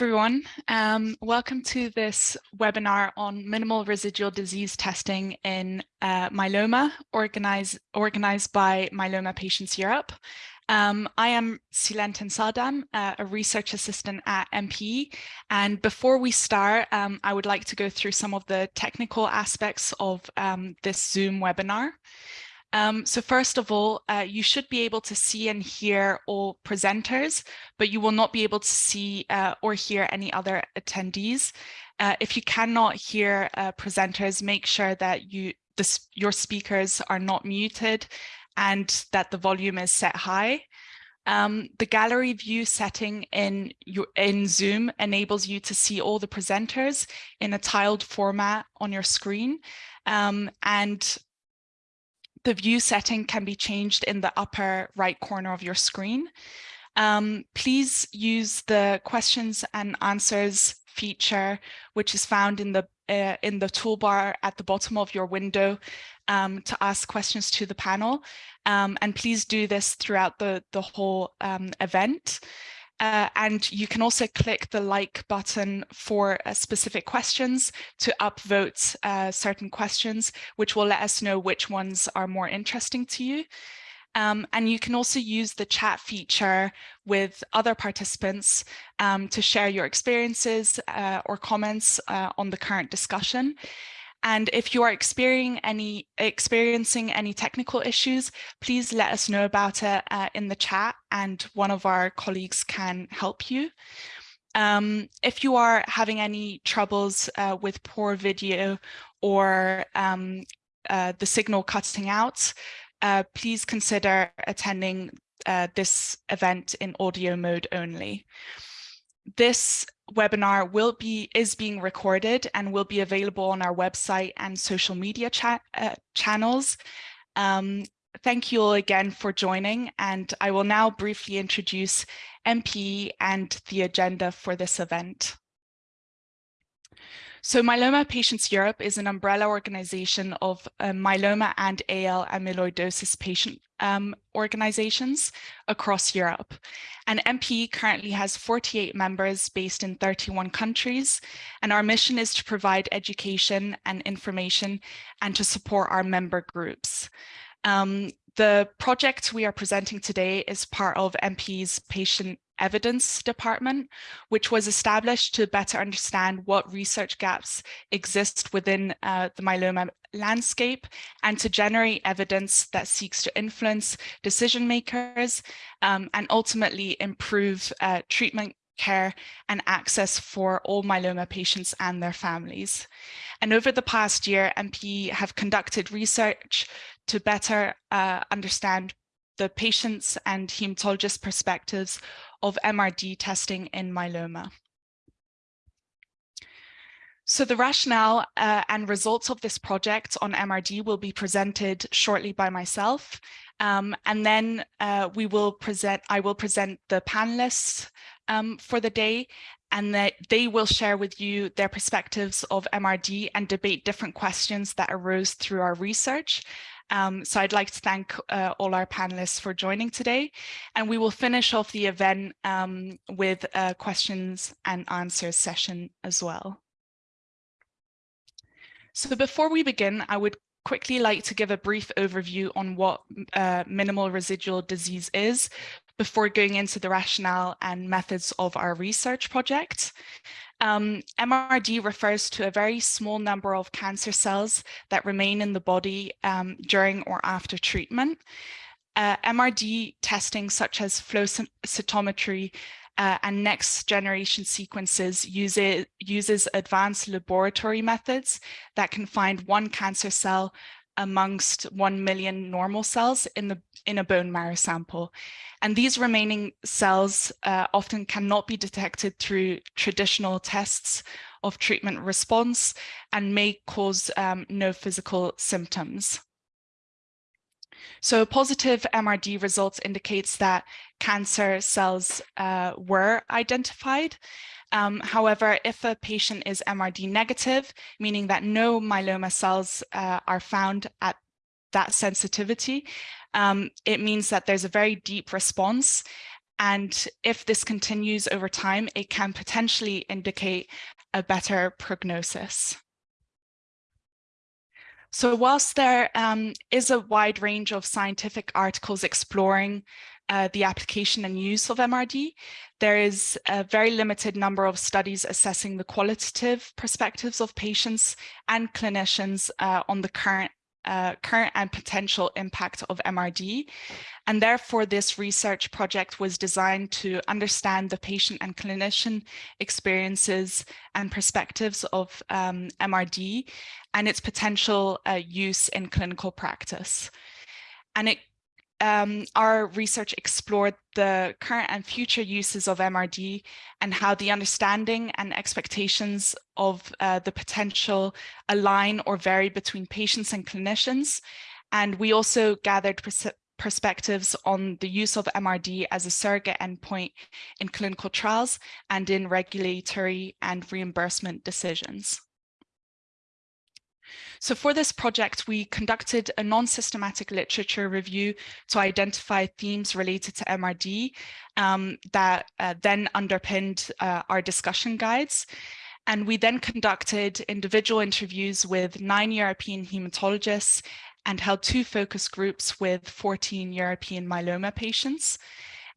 everyone. Um, welcome to this webinar on minimal residual disease testing in uh, myeloma, organized, organized by Myeloma Patients Europe. Um, I am Silentin Sadam, uh, a research assistant at MPE. And before we start, um, I would like to go through some of the technical aspects of um, this Zoom webinar. Um, so first of all, uh, you should be able to see and hear all presenters, but you will not be able to see uh, or hear any other attendees. Uh, if you cannot hear uh, presenters, make sure that you this, your speakers are not muted and that the volume is set high. Um, the gallery view setting in, your, in Zoom enables you to see all the presenters in a tiled format on your screen. Um, and the view setting can be changed in the upper right corner of your screen. Um, please use the questions and answers feature, which is found in the uh, in the toolbar at the bottom of your window um, to ask questions to the panel. Um, and please do this throughout the, the whole um, event. Uh, and you can also click the like button for uh, specific questions to upvote uh, certain questions, which will let us know which ones are more interesting to you. Um, and you can also use the chat feature with other participants um, to share your experiences uh, or comments uh, on the current discussion. And if you are experiencing any, experiencing any technical issues, please let us know about it uh, in the chat and one of our colleagues can help you. Um, if you are having any troubles uh, with poor video or um, uh, the signal cutting out, uh, please consider attending uh, this event in audio mode only. This webinar will be is being recorded and will be available on our website and social media cha uh, channels. Um, thank you all again for joining and I will now briefly introduce MPE and the agenda for this event. So Myeloma Patients Europe is an umbrella organization of uh, myeloma and AL amyloidosis patient um, organizations across Europe. And MPE currently has 48 members based in 31 countries. And our mission is to provide education and information and to support our member groups. Um, the project we are presenting today is part of MPE's patient evidence department, which was established to better understand what research gaps exist within uh, the myeloma landscape and to generate evidence that seeks to influence decision makers um, and ultimately improve uh, treatment care and access for all myeloma patients and their families. And over the past year, MPE have conducted research to better uh, understand the patients and hematologist perspectives of MRD testing in myeloma. So the rationale uh, and results of this project on MRD will be presented shortly by myself. Um, and then uh, we will present, I will present the panelists um, for the day and that they will share with you their perspectives of MRD and debate different questions that arose through our research. Um, so I'd like to thank uh, all our panelists for joining today. And we will finish off the event um, with a questions and answers session as well. So before we begin, I would quickly like to give a brief overview on what uh, minimal residual disease is before going into the rationale and methods of our research project. Um, MRD refers to a very small number of cancer cells that remain in the body um, during or after treatment. Uh, MRD testing such as flow cytometry uh, and next generation sequences uses, uses advanced laboratory methods that can find one cancer cell amongst 1 million normal cells in, the, in a bone marrow sample. And these remaining cells uh, often cannot be detected through traditional tests of treatment response and may cause um, no physical symptoms. So positive MRD results indicates that cancer cells uh, were identified um, however, if a patient is MRD negative, meaning that no myeloma cells uh, are found at that sensitivity, um, it means that there's a very deep response And if this continues over time, it can potentially indicate a better prognosis. So whilst there um, is a wide range of scientific articles exploring uh, the application and use of MRD, there is a very limited number of studies assessing the qualitative perspectives of patients and clinicians uh, on the current uh, current and potential impact of MRD. And therefore, this research project was designed to understand the patient and clinician experiences and perspectives of um, MRD and its potential uh, use in clinical practice. And it um, our research explored the current and future uses of MRD and how the understanding and expectations of uh, the potential align or vary between patients and clinicians. And we also gathered pers perspectives on the use of MRD as a surrogate endpoint in clinical trials and in regulatory and reimbursement decisions. So for this project, we conducted a non-systematic literature review to identify themes related to MRD um, that uh, then underpinned uh, our discussion guides. And we then conducted individual interviews with nine European hematologists and held two focus groups with 14 European myeloma patients.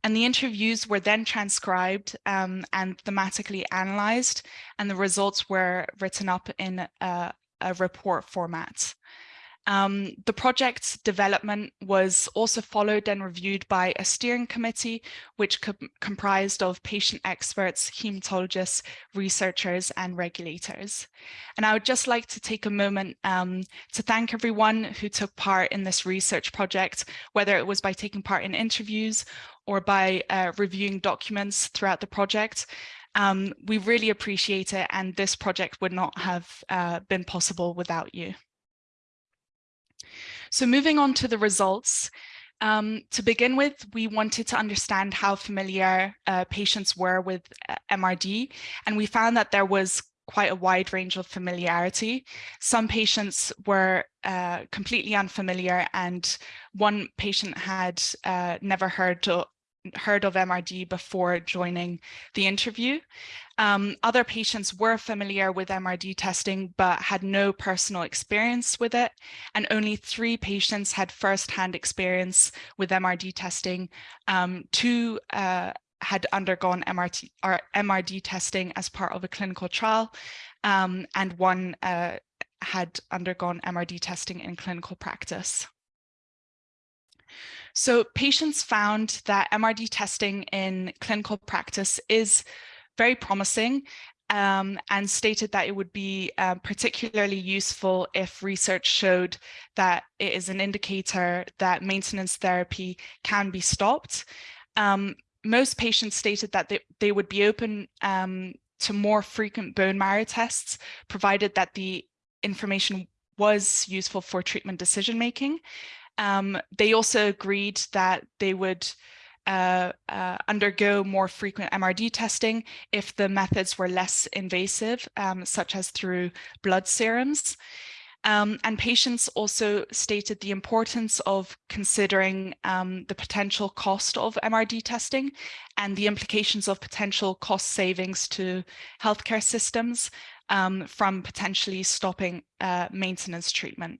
And the interviews were then transcribed um, and thematically analyzed, and the results were written up in a, a report format. Um, the project's development was also followed and reviewed by a steering committee, which co comprised of patient experts, hematologists, researchers, and regulators. And I would just like to take a moment um, to thank everyone who took part in this research project, whether it was by taking part in interviews or by uh, reviewing documents throughout the project. Um, we really appreciate it and this project would not have uh, been possible without you. So moving on to the results, um, to begin with, we wanted to understand how familiar uh, patients were with uh, MRD, and we found that there was quite a wide range of familiarity. Some patients were uh, completely unfamiliar and one patient had uh, never heard heard of MRD before joining the interview. Um, other patients were familiar with MRD testing, but had no personal experience with it. And only three patients had firsthand experience with MRD testing. Um, two uh, had undergone MRT, or MRD testing as part of a clinical trial, um, and one uh, had undergone MRD testing in clinical practice. So patients found that MRD testing in clinical practice is very promising um, and stated that it would be uh, particularly useful if research showed that it is an indicator that maintenance therapy can be stopped. Um, most patients stated that they, they would be open um, to more frequent bone marrow tests, provided that the information was useful for treatment decision making. Um, they also agreed that they would uh, uh, undergo more frequent MRD testing if the methods were less invasive, um, such as through blood serums. Um, and patients also stated the importance of considering um, the potential cost of MRD testing and the implications of potential cost savings to healthcare systems um, from potentially stopping uh, maintenance treatment.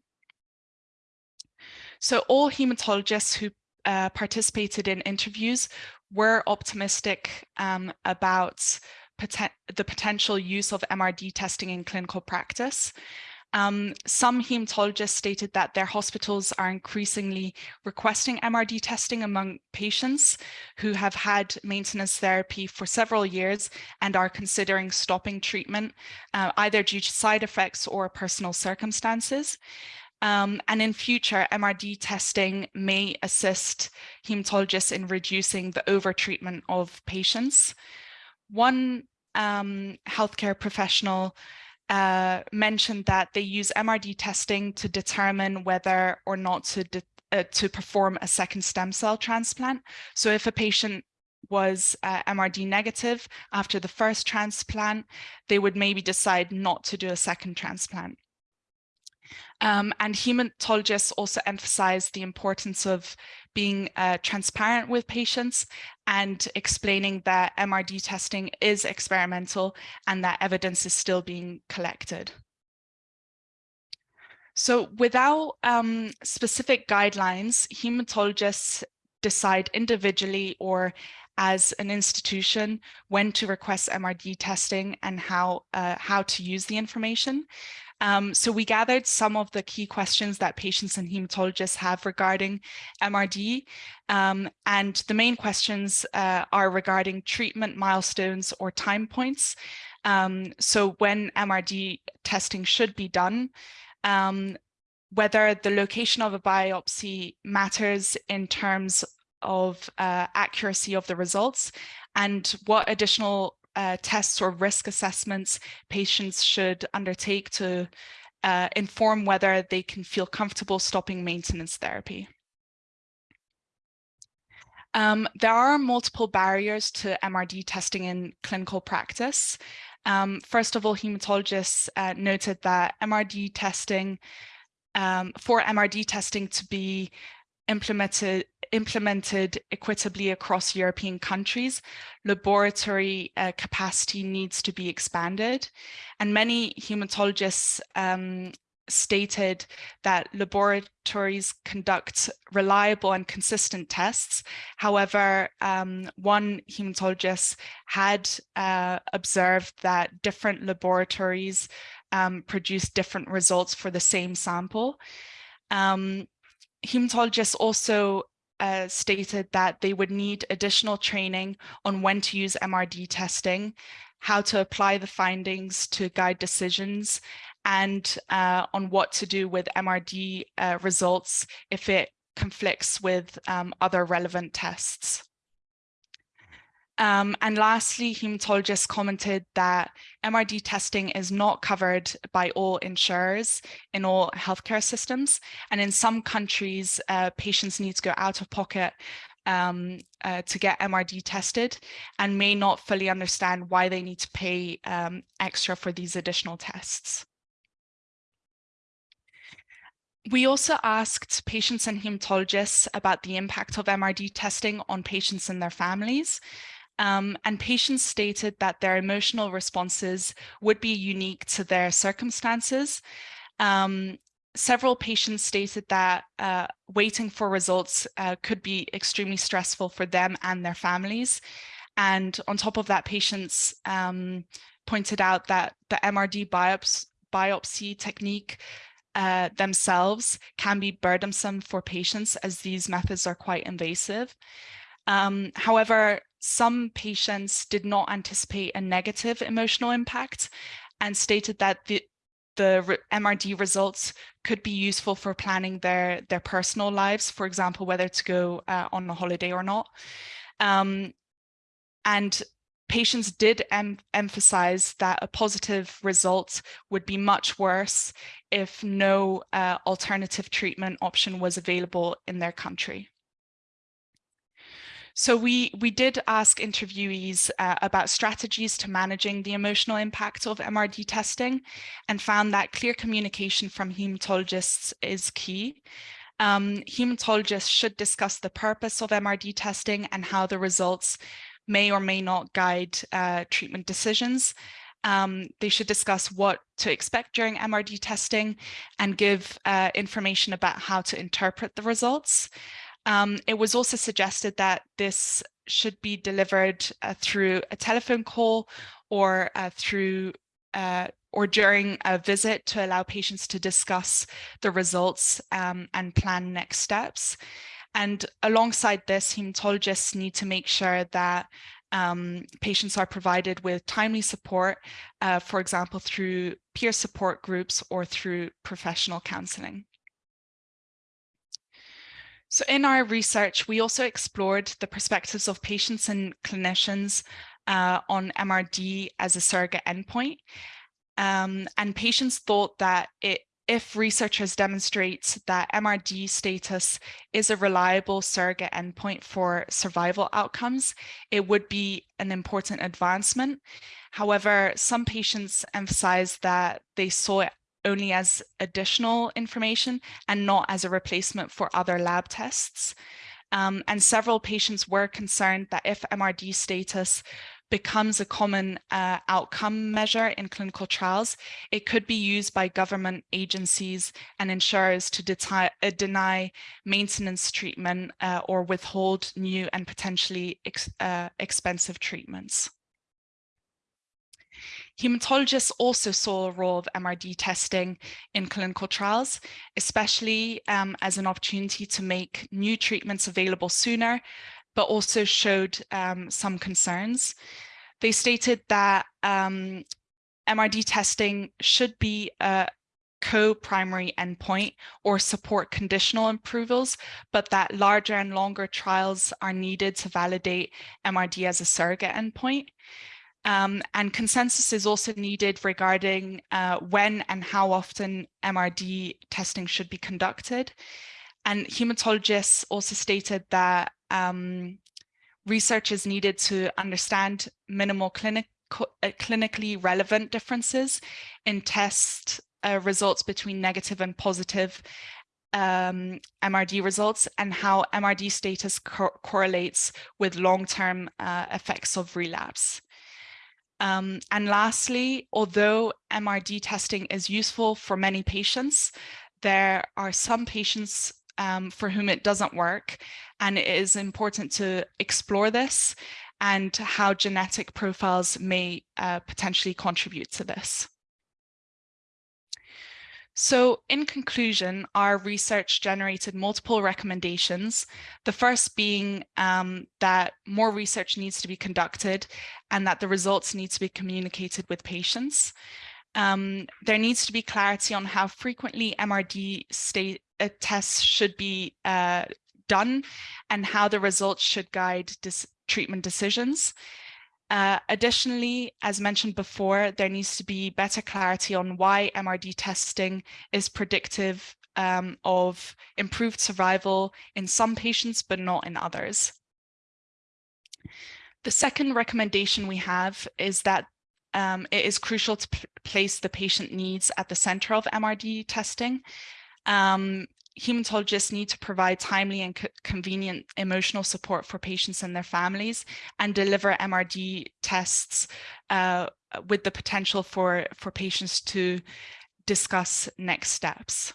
So all hematologists who uh, participated in interviews were optimistic um, about poten the potential use of MRD testing in clinical practice. Um, some hematologists stated that their hospitals are increasingly requesting MRD testing among patients who have had maintenance therapy for several years and are considering stopping treatment, uh, either due to side effects or personal circumstances. Um, and in future, MRD testing may assist hematologists in reducing the overtreatment of patients. One um, healthcare professional uh, mentioned that they use MRD testing to determine whether or not to, uh, to perform a second stem cell transplant. So if a patient was uh, MRD negative after the first transplant, they would maybe decide not to do a second transplant. Um, and hematologists also emphasize the importance of being uh, transparent with patients and explaining that MRD testing is experimental and that evidence is still being collected. So without um, specific guidelines, hematologists decide individually or as an institution when to request MRD testing and how, uh, how to use the information. Um, so we gathered some of the key questions that patients and hematologists have regarding MRD. Um, and the main questions uh, are regarding treatment milestones or time points. Um, so when MRD testing should be done, um, whether the location of a biopsy matters in terms of uh, accuracy of the results and what additional uh, tests or risk assessments patients should undertake to uh, inform whether they can feel comfortable stopping maintenance therapy. Um, there are multiple barriers to MRD testing in clinical practice. Um, first of all, hematologists uh, noted that MRD testing, um, for MRD testing to be implemented implemented equitably across European countries, laboratory uh, capacity needs to be expanded. And many hematologists um, stated that laboratories conduct reliable and consistent tests. However, um, one hematologist had uh, observed that different laboratories um, produce different results for the same sample. Um, hematologists also uh, stated that they would need additional training on when to use MRD testing, how to apply the findings to guide decisions, and uh, on what to do with MRD uh, results if it conflicts with um, other relevant tests. Um, and lastly, hematologists commented that MRD testing is not covered by all insurers in all healthcare systems. And in some countries, uh, patients need to go out of pocket um, uh, to get MRD tested and may not fully understand why they need to pay um, extra for these additional tests. We also asked patients and hematologists about the impact of MRD testing on patients and their families. Um, and patients stated that their emotional responses would be unique to their circumstances. Um, several patients stated that uh, waiting for results uh, could be extremely stressful for them and their families. And on top of that, patients um, pointed out that the MRD biops biopsy technique uh, themselves can be burdensome for patients as these methods are quite invasive. Um, however, some patients did not anticipate a negative emotional impact and stated that the, the MRD results could be useful for planning their, their personal lives, for example, whether to go uh, on a holiday or not. Um, and patients did em emphasize that a positive result would be much worse if no uh, alternative treatment option was available in their country. So we, we did ask interviewees uh, about strategies to managing the emotional impact of MRD testing and found that clear communication from hematologists is key. Um, hematologists should discuss the purpose of MRD testing and how the results may or may not guide uh, treatment decisions. Um, they should discuss what to expect during MRD testing and give uh, information about how to interpret the results. Um, it was also suggested that this should be delivered uh, through a telephone call or uh, through uh, or during a visit to allow patients to discuss the results um, and plan next steps. And alongside this, hematologists need to make sure that um, patients are provided with timely support, uh, for example, through peer support groups or through professional counselling. So in our research, we also explored the perspectives of patients and clinicians uh, on MRD as a surrogate endpoint. Um, and patients thought that it, if researchers demonstrate that MRD status is a reliable surrogate endpoint for survival outcomes, it would be an important advancement. However, some patients emphasized that they saw it only as additional information and not as a replacement for other lab tests. Um, and several patients were concerned that if MRD status becomes a common uh, outcome measure in clinical trials, it could be used by government agencies and insurers to uh, deny maintenance treatment uh, or withhold new and potentially ex uh, expensive treatments. Hematologists also saw a role of MRD testing in clinical trials, especially um, as an opportunity to make new treatments available sooner, but also showed um, some concerns. They stated that um, MRD testing should be a co-primary endpoint or support conditional approvals, but that larger and longer trials are needed to validate MRD as a surrogate endpoint. Um, and consensus is also needed regarding uh, when and how often MRD testing should be conducted. And hematologists also stated that um, research is needed to understand minimal clinic, uh, clinically relevant differences in test uh, results between negative and positive um, MRD results and how MRD status co correlates with long-term uh, effects of relapse. Um, and lastly, although MRD testing is useful for many patients, there are some patients um, for whom it doesn't work. And it is important to explore this and how genetic profiles may uh, potentially contribute to this. So in conclusion, our research generated multiple recommendations, the first being um, that more research needs to be conducted and that the results need to be communicated with patients. Um, there needs to be clarity on how frequently MRD state, uh, tests should be uh, done and how the results should guide treatment decisions. Uh, additionally, as mentioned before, there needs to be better clarity on why MRD testing is predictive um, of improved survival in some patients, but not in others. The second recommendation we have is that um, it is crucial to place the patient needs at the center of MRD testing. Um, hematologists need to provide timely and co convenient emotional support for patients and their families and deliver MRD tests uh, with the potential for, for patients to discuss next steps.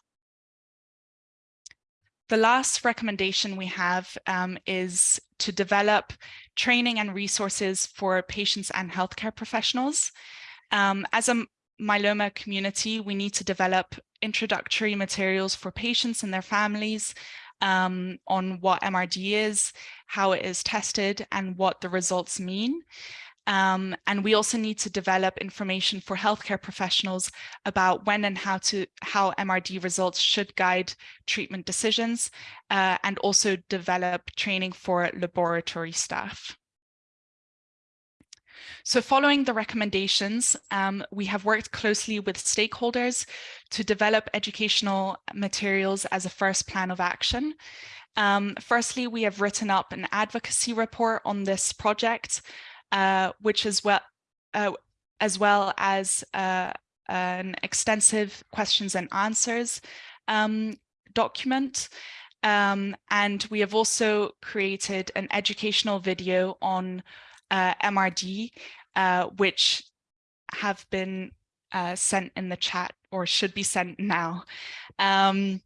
The last recommendation we have um, is to develop training and resources for patients and healthcare professionals. Um, as a myeloma community, we need to develop introductory materials for patients and their families um, on what MRD is, how it is tested, and what the results mean. Um, and we also need to develop information for healthcare professionals about when and how to how MRD results should guide treatment decisions, uh, and also develop training for laboratory staff. So following the recommendations, um, we have worked closely with stakeholders to develop educational materials as a first plan of action. Um, firstly, we have written up an advocacy report on this project, uh, which is well, uh, as well as uh, an extensive questions and answers um, document. Um, and we have also created an educational video on uh, MRD, uh, which have been uh, sent in the chat or should be sent now. Um,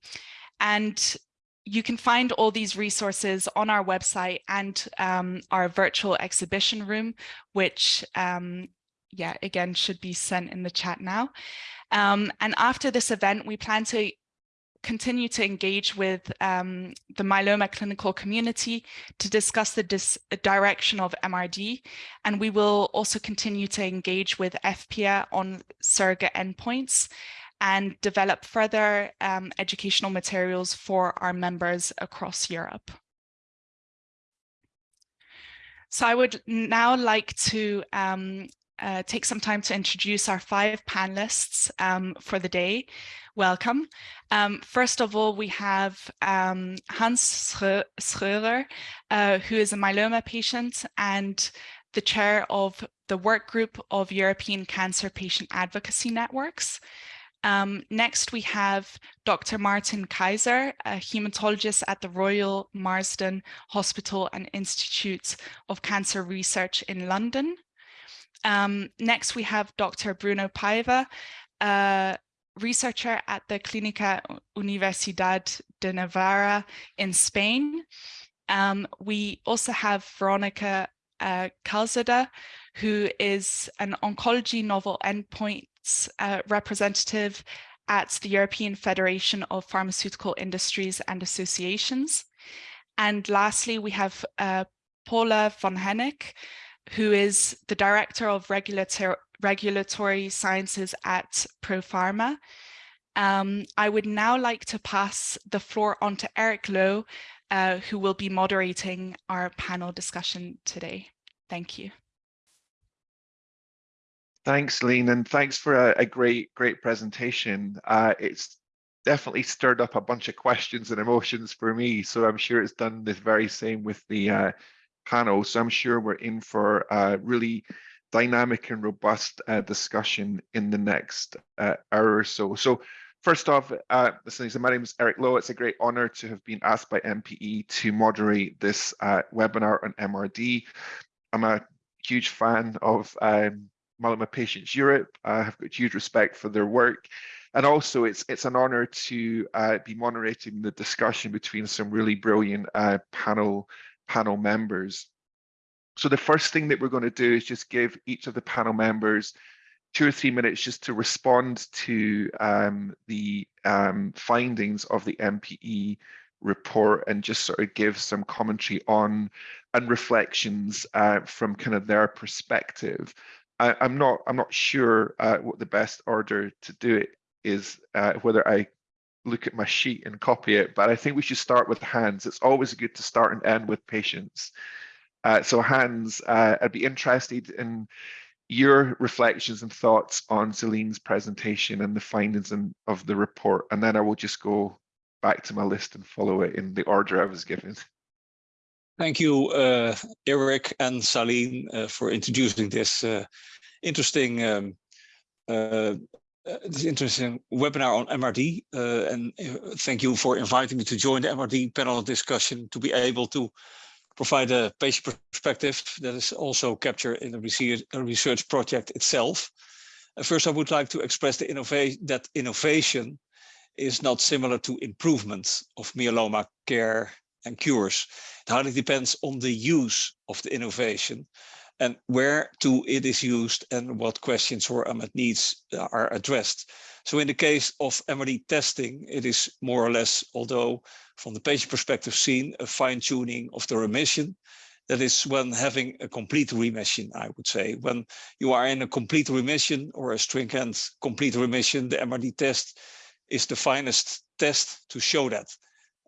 and you can find all these resources on our website and um, our virtual exhibition room, which, um, yeah, again, should be sent in the chat now. Um, and after this event, we plan to continue to engage with um, the myeloma clinical community to discuss the direction of MRD. And we will also continue to engage with EFPIA on surrogate endpoints and develop further um, educational materials for our members across Europe. So I would now like to um, uh, take some time to introduce our five panelists um, for the day. Welcome. Um, first of all, we have um, Hans Scheurer, uh, who is a myeloma patient and the chair of the work group of European Cancer Patient Advocacy Networks. Um, next, we have Dr. Martin Kaiser, a hematologist at the Royal Marsden Hospital and Institute of Cancer Research in London. Um, next, we have Dr. Bruno Paiva, a researcher at the Clínica Universidad de Navarra in Spain. Um, we also have Veronica uh, Calzada, who is an oncology novel endpoints uh, representative at the European Federation of Pharmaceutical Industries and Associations. And lastly, we have uh, Paula van Hennik, who is the Director of Regulator Regulatory Sciences at ProPharma. Um, I would now like to pass the floor on to Eric Low, uh, who will be moderating our panel discussion today. Thank you. Thanks, Lean, and thanks for a, a great, great presentation. Uh, it's definitely stirred up a bunch of questions and emotions for me, so I'm sure it's done the very same with the uh, panel. So I'm sure we're in for a really dynamic and robust uh, discussion in the next uh, hour or so. So first off, uh, my name is Eric Low. It's a great honor to have been asked by MPE to moderate this uh, webinar on MRD. I'm a huge fan of um, Patients Europe. I have got huge respect for their work. And also it's it's an honor to uh, be moderating the discussion between some really brilliant uh, panel panel members. So the first thing that we're going to do is just give each of the panel members two or three minutes just to respond to um, the um, findings of the MPE report and just sort of give some commentary on and reflections uh, from kind of their perspective. I, am not I'm not sure uh, what the best order to do it is, uh, whether I look at my sheet and copy it, but I think we should start with Hans. It's always good to start and end with patients. Uh, so Hans, uh, I'd be interested in your reflections and thoughts on Celine's presentation and the findings in, of the report, and then I will just go back to my list and follow it in the order I was given. Thank you, uh, Eric and Celine, uh, for introducing this uh, interesting um, uh, this interesting webinar on MRD. Uh, and thank you for inviting me to join the MRD panel discussion to be able to provide a patient perspective that is also captured in the research, project itself. first, I would like to express the innovation that innovation is not similar to improvement of myeloma care and cures. It highly depends on the use of the innovation and where to it is used and what questions or unmet needs are addressed. So in the case of MRD testing, it is more or less, although from the patient perspective seen, a fine tuning of the remission. That is when having a complete remission, I would say. When you are in a complete remission or a stringent complete remission, the MRD test is the finest test to show that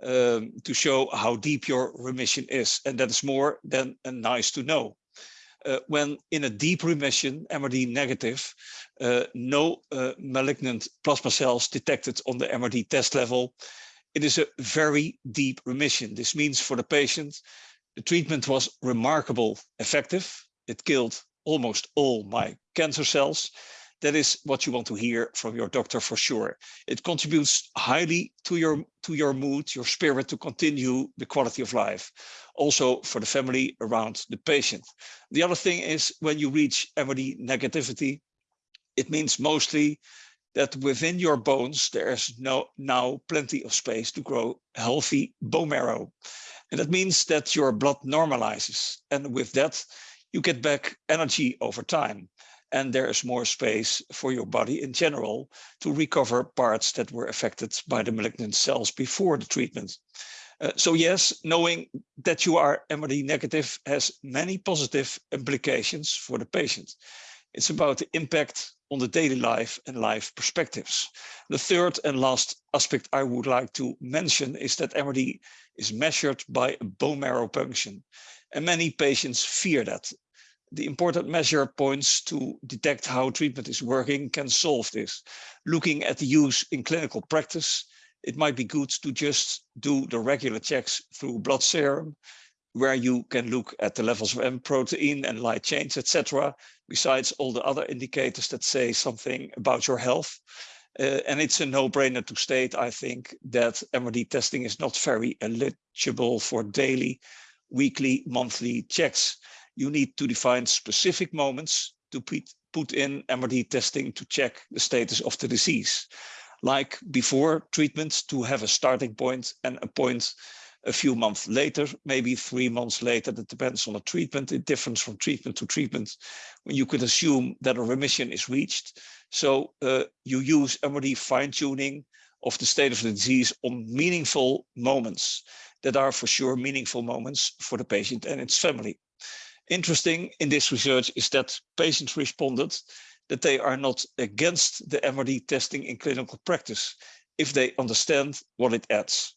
um, to show how deep your remission is. And that is more than a nice to know. Uh, when in a deep remission, MRD negative, uh, no uh, malignant plasma cells detected on the MRD test level, it is a very deep remission. This means for the patient, the treatment was remarkable effective. It killed almost all my cancer cells that is what you want to hear from your doctor for sure. It contributes highly to your to your mood, your spirit to continue the quality of life. Also for the family around the patient. The other thing is when you reach MRD negativity, it means mostly that within your bones, there's no, now plenty of space to grow healthy bone marrow. And that means that your blood normalizes. And with that, you get back energy over time and there is more space for your body in general to recover parts that were affected by the malignant cells before the treatment. Uh, so yes, knowing that you are MRD negative has many positive implications for the patient. It's about the impact on the daily life and life perspectives. The third and last aspect I would like to mention is that MRD is measured by a bone marrow function. And many patients fear that the important measure points to detect how treatment is working can solve this. Looking at the use in clinical practice, it might be good to just do the regular checks through blood serum, where you can look at the levels of M protein and light chains, etc., besides all the other indicators that say something about your health. Uh, and it's a no-brainer to state, I think, that MRD testing is not very eligible for daily, weekly, monthly checks. You need to define specific moments to put, in MRD testing to check the status of the disease. Like before treatment to have a starting point and a point a few months later, maybe three months later, that depends on the treatment. It differs from treatment to treatment when you could assume that a remission is reached. So uh, you use MRD fine tuning of the state of the disease on meaningful moments that are for sure meaningful moments for the patient and its family. Interesting in this research is that patients responded that they are not against the MRD testing in clinical practice if they understand what it adds.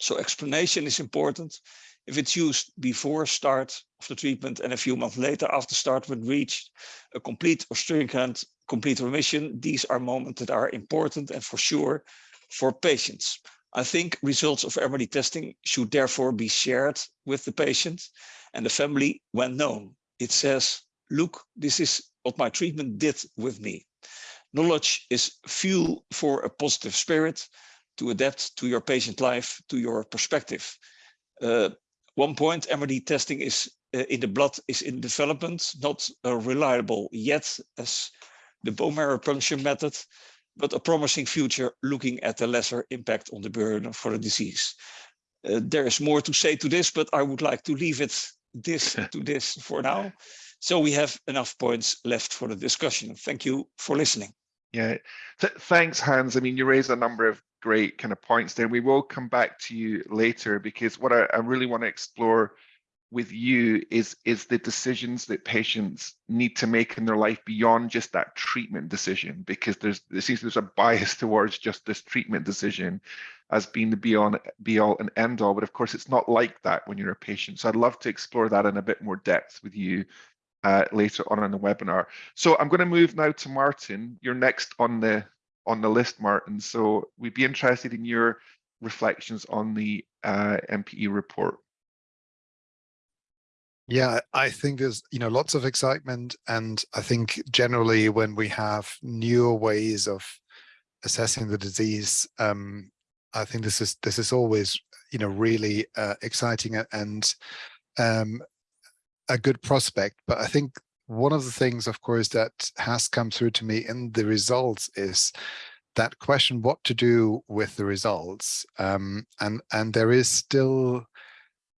So explanation is important. If it's used before start of the treatment and a few months later after start when reached a complete or stringent complete remission, these are moments that are important and for sure for patients. I think results of MRD testing should therefore be shared with the patient and the family when known. It says, look, this is what my treatment did with me. Knowledge is fuel for a positive spirit to adapt to your patient life, to your perspective. Uh, one point, MRD testing is uh, in the blood is in development, not uh, reliable yet as the bone marrow puncture method, but a promising future looking at the lesser impact on the burden for the disease. Uh, there is more to say to this, but I would like to leave it this to this for now. So we have enough points left for the discussion. Thank you for listening. Yeah, Th thanks, Hans. I mean, you raised a number of great kind of points there. We will come back to you later because what I, I really want to explore with you is is the decisions that patients need to make in their life beyond just that treatment decision because there's it seems there's a bias towards just this treatment decision as being the be on be all and end all but of course it's not like that when you're a patient so i'd love to explore that in a bit more depth with you uh, later on in the webinar so i'm going to move now to martin you're next on the on the list, Martin. So we'd be interested in your reflections on the uh, MPE report. Yeah, I think there's you know lots of excitement, and I think generally when we have newer ways of assessing the disease, um, I think this is this is always you know really uh, exciting and um, a good prospect. But I think one of the things, of course, that has come through to me in the results is that question, what to do with the results. Um, and, and there is still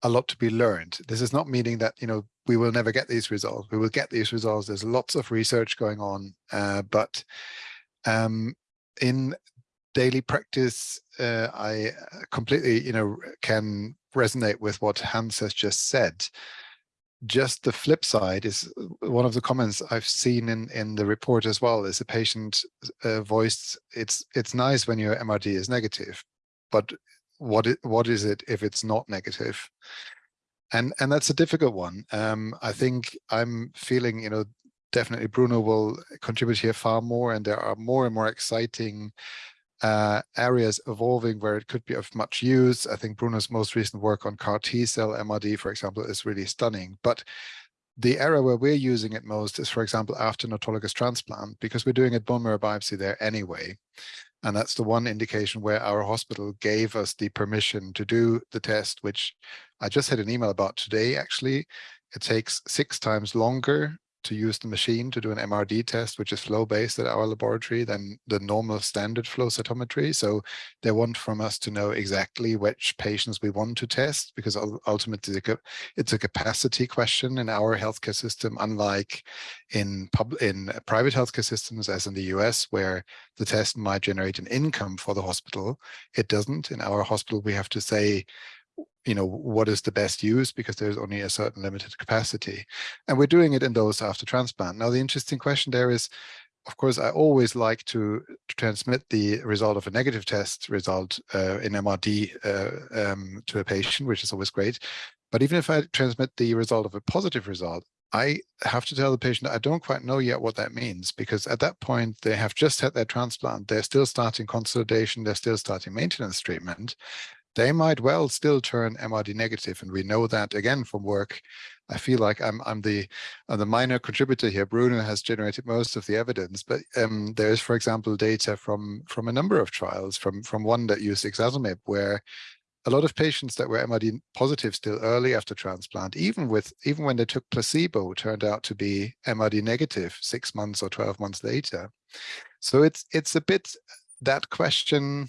a lot to be learned. This is not meaning that, you know, we will never get these results. We will get these results. There's lots of research going on, uh, but um, in daily practice, uh, I completely, you know, can resonate with what Hans has just said just the flip side is uh, one of the comments I've seen in in the report as well is a patient uh, voiced it's it's nice when your MRD is negative, but what it, what is it if it's not negative? And and that's a difficult one. Um, I think I'm feeling you know definitely Bruno will contribute here far more, and there are more and more exciting uh, areas evolving where it could be of much use. I think Bruno's most recent work on CAR T cell MRD, for example, is really stunning. But the area where we're using it most is, for example, after an autologous transplant, because we're doing a bone marrow biopsy there anyway. And that's the one indication where our hospital gave us the permission to do the test, which I just had an email about today, actually. It takes six times longer to use the machine to do an MRD test, which is flow-based at our laboratory than the normal standard flow cytometry. So they want from us to know exactly which patients we want to test, because ultimately it's a capacity question in our healthcare system, unlike in, pub in private healthcare systems, as in the US, where the test might generate an income for the hospital. It doesn't. In our hospital, we have to say, you know, what is the best use because there's only a certain limited capacity. And we're doing it in those after transplant. Now, the interesting question there is, of course, I always like to, transmit the result of a negative test result uh, in MRD uh, um, to a patient, which is always great. But even if I transmit the result of a positive result, I have to tell the patient I don't quite know yet what that means because at that point they have just had their transplant. They're still starting consolidation. They're still starting maintenance treatment. They might well still turn MRD negative. And we know that again from work. I feel like I'm I'm the I'm the minor contributor here. Bruno has generated most of the evidence, but um, there is, for example, data from from a number of trials, from from one that used ixazomib, where a lot of patients that were MRD positive still early after transplant, even with even when they took placebo, turned out to be MRD negative six months or 12 months later. So it's it's a bit that question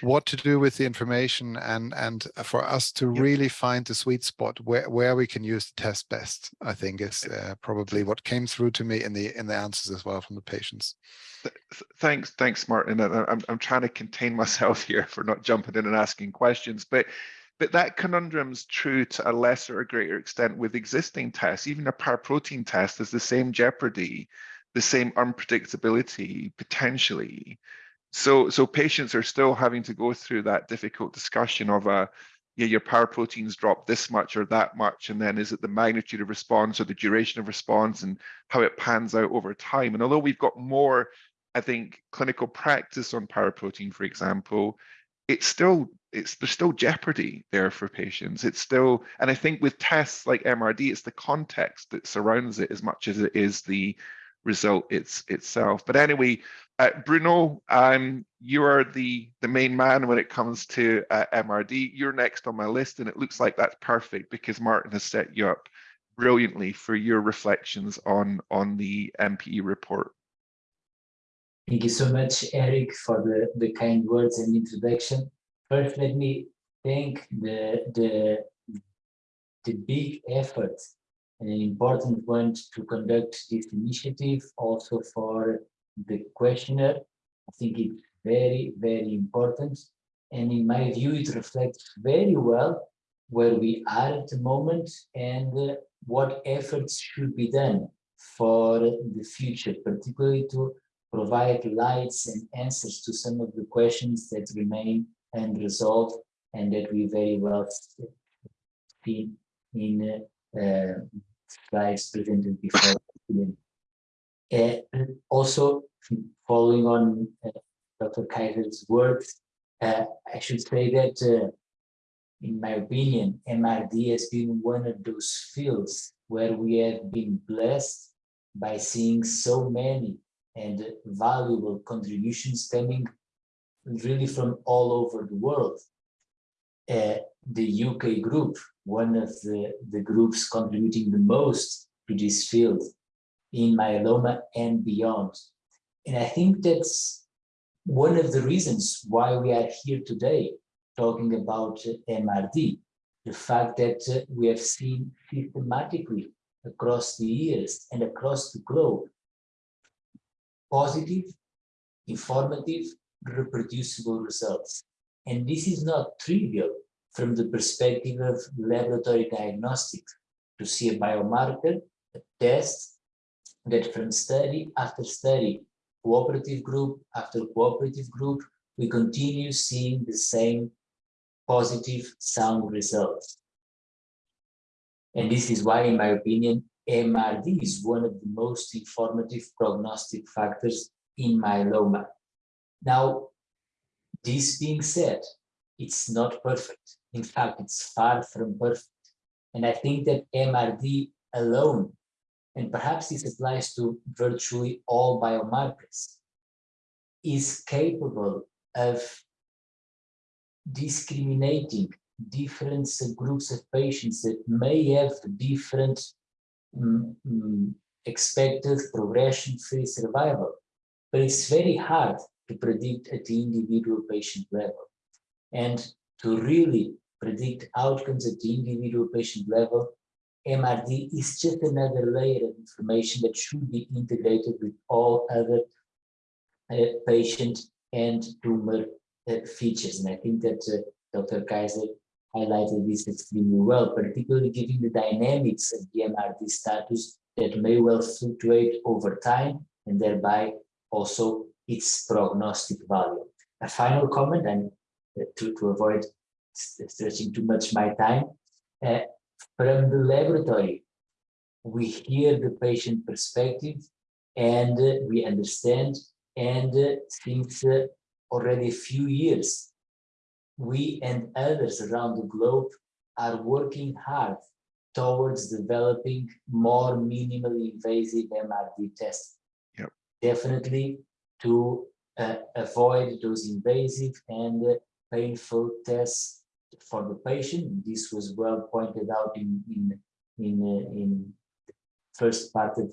what to do with the information and and for us to yep. really find the sweet spot where where we can use the test best i think is uh, probably what came through to me in the in the answers as well from the patients. Thanks thanks martin. I'm, I'm trying to contain myself here for not jumping in and asking questions but but that conundrum's true to a lesser or greater extent with existing tests. Even a paraprotein test is the same jeopardy the same unpredictability potentially so, so patients are still having to go through that difficult discussion of a, uh, yeah, your paraproteins drop this much or that much, and then is it the magnitude of response or the duration of response and how it pans out over time? And although we've got more, I think, clinical practice on paraprotein, for example, it's still it's there's still jeopardy there for patients. It's still, and I think with tests like MRD, it's the context that surrounds it as much as it is the result it's itself. But anyway, uh, Bruno, um, you are the, the main man when it comes to uh, MRD. You're next on my list, and it looks like that's perfect because Martin has set you up brilliantly for your reflections on, on the MPE report. Thank you so much, Eric, for the, the kind words and introduction. First, let me thank the, the, the big effort an important one to conduct this initiative, also for the questionnaire. I think it's very, very important. And in my view, it reflects very well where we are at the moment and what efforts should be done for the future, particularly to provide lights and answers to some of the questions that remain unresolved and that we very well see in uh, slides presented before. Uh, also, following on uh, Dr. Kaiser's words, uh, I should say that, uh, in my opinion, MRD has been one of those fields where we have been blessed by seeing so many and valuable contributions coming really from all over the world. Uh, the UK group, one of the, the groups contributing the most to this field in myeloma and beyond. And I think that's one of the reasons why we are here today talking about MRD, the fact that we have seen systematically across the years and across the globe positive, informative, reproducible results. And this is not trivial from the perspective of laboratory diagnostics to see a biomarker, a test that from study after study, cooperative group after cooperative group, we continue seeing the same positive sound results. And this is why, in my opinion, MRD is one of the most informative prognostic factors in myeloma. Now, this being said, it's not perfect. In fact, it's far from perfect. And I think that MRD alone and perhaps this applies to virtually all biomarkers, is capable of discriminating different groups of patients that may have different um, expected progression-free survival. But it's very hard to predict at the individual patient level. And to really predict outcomes at the individual patient level, MRD is just another layer of information that should be integrated with all other uh, patient and tumor uh, features. And I think that uh, Dr. Kaiser highlighted this extremely well, particularly given the dynamics of the MRD status that may well fluctuate over time and thereby also its prognostic value. A final comment, and uh, to, to avoid stretching too much my time, uh, from the laboratory, we hear the patient perspective and uh, we understand. And uh, since uh, already a few years, we and others around the globe are working hard towards developing more minimally invasive MRD tests. Yep. Definitely to uh, avoid those invasive and uh, painful tests for the patient. This was well pointed out in in in, uh, in the first part of,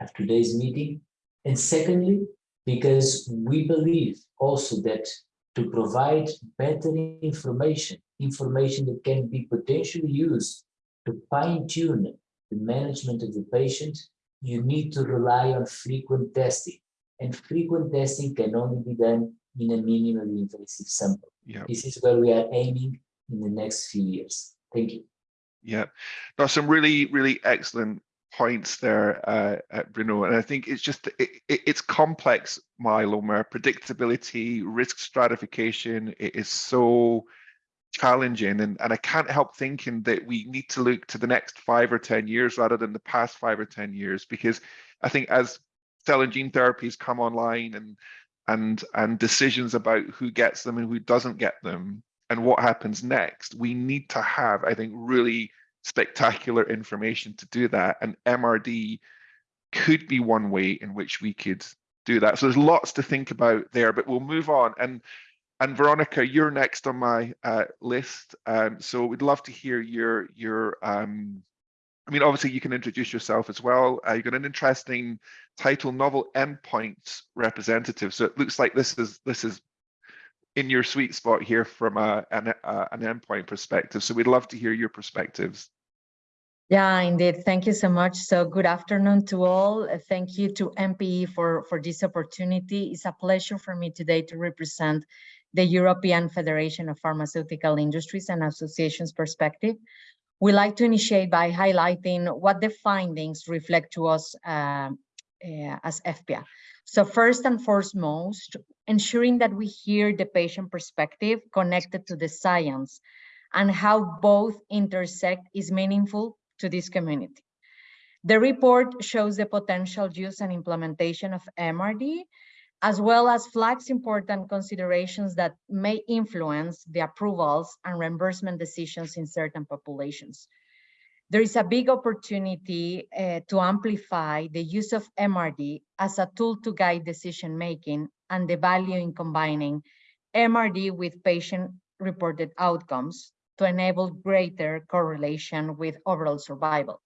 of today's meeting. And secondly, because we believe also that to provide better information, information that can be potentially used to fine-tune the management of the patient, you need to rely on frequent testing. And frequent testing can only be done in a minimally invasive sample. Yeah. This is where we are aiming in the next few years. Thank you. Yeah, there's some really, really excellent points there, uh, uh, Bruno. And I think it's just, it, it, it's complex myeloma, predictability, risk stratification. It is so challenging. And, and I can't help thinking that we need to look to the next five or 10 years rather than the past five or 10 years, because I think as cell and gene therapies come online and and and decisions about who gets them and who doesn't get them and what happens next, we need to have, I think, really spectacular information to do that. And MRD could be one way in which we could do that. So there's lots to think about there, but we'll move on. And and Veronica, you're next on my uh, list. Um, so we'd love to hear your your. Um, I mean, obviously you can introduce yourself as well. Uh, you've got an interesting title, novel endpoints representative. So it looks like this is this is in your sweet spot here from a, an, a, an endpoint perspective. So we'd love to hear your perspectives. Yeah, indeed. Thank you so much. So good afternoon to all. Uh, thank you to MPE for, for this opportunity. It's a pleasure for me today to represent the European Federation of Pharmaceutical Industries and Associations perspective. We like to initiate by highlighting what the findings reflect to us uh, uh, as EFPIA. So first and foremost, ensuring that we hear the patient perspective connected to the science and how both intersect is meaningful to this community. The report shows the potential use and implementation of MRD, as well as flags important considerations that may influence the approvals and reimbursement decisions in certain populations. There is a big opportunity uh, to amplify the use of MRD as a tool to guide decision-making and the value in combining MRD with patient-reported outcomes to enable greater correlation with overall survival,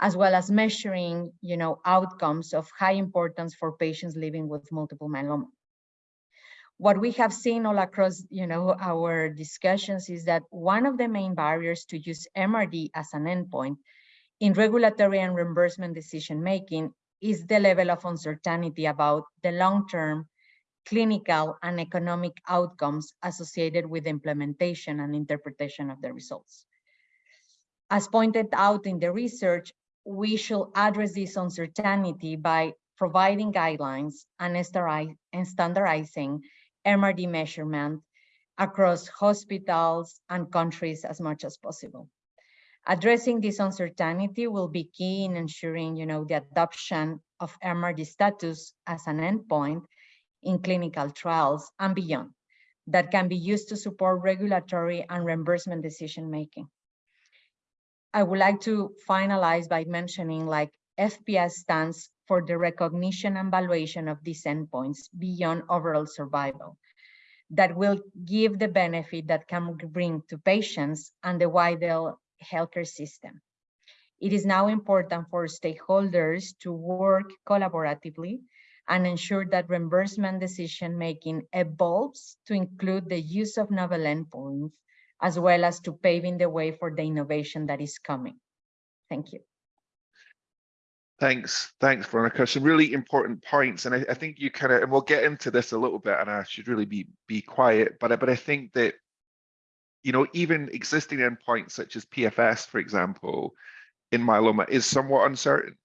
as well as measuring you know, outcomes of high importance for patients living with multiple myeloma. What we have seen all across you know, our discussions is that one of the main barriers to use MRD as an endpoint in regulatory and reimbursement decision-making is the level of uncertainty about the long-term clinical and economic outcomes associated with implementation and interpretation of the results. As pointed out in the research, we should address this uncertainty by providing guidelines and standardizing MRD measurement across hospitals and countries as much as possible. Addressing this uncertainty will be key in ensuring you know, the adoption of MRD status as an endpoint in clinical trials and beyond that can be used to support regulatory and reimbursement decision making. I would like to finalize by mentioning like EFPIA stands for the recognition and valuation of these endpoints beyond overall survival that will give the benefit that can bring to patients and the wider healthcare system. It is now important for stakeholders to work collaboratively and ensure that reimbursement decision-making evolves to include the use of novel endpoints, as well as to paving the way for the innovation that is coming. Thank you. Thanks, thanks, Veronica. Some really important points, and I, I think you kind of, and we'll get into this a little bit, and I should really be be quiet, but but I think that, you know, even existing endpoints such as PFS, for example, in myeloma is somewhat uncertain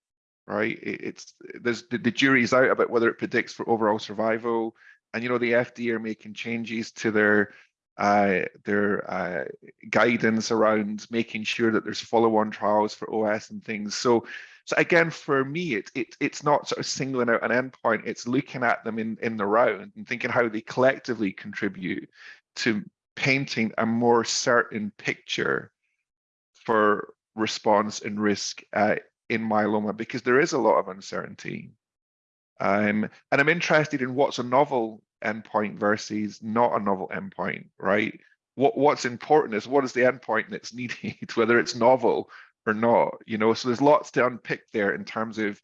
right? It, it's there's the, the jury's out about whether it predicts for overall survival, and you know the FDA are making changes to their uh, their uh, guidance around making sure that there's follow-on trials for OS and things. So, so again, for me, it, it it's not sort of singling out an endpoint. It's looking at them in in the round and thinking how they collectively contribute to painting a more certain picture for response and risk uh, in myeloma because there is a lot of uncertainty. Um, and I'm interested in what's a novel endpoint versus not a novel endpoint, right? What what's important is what is the endpoint that's needed, whether it's novel or not, you know. So there's lots to unpick there in terms of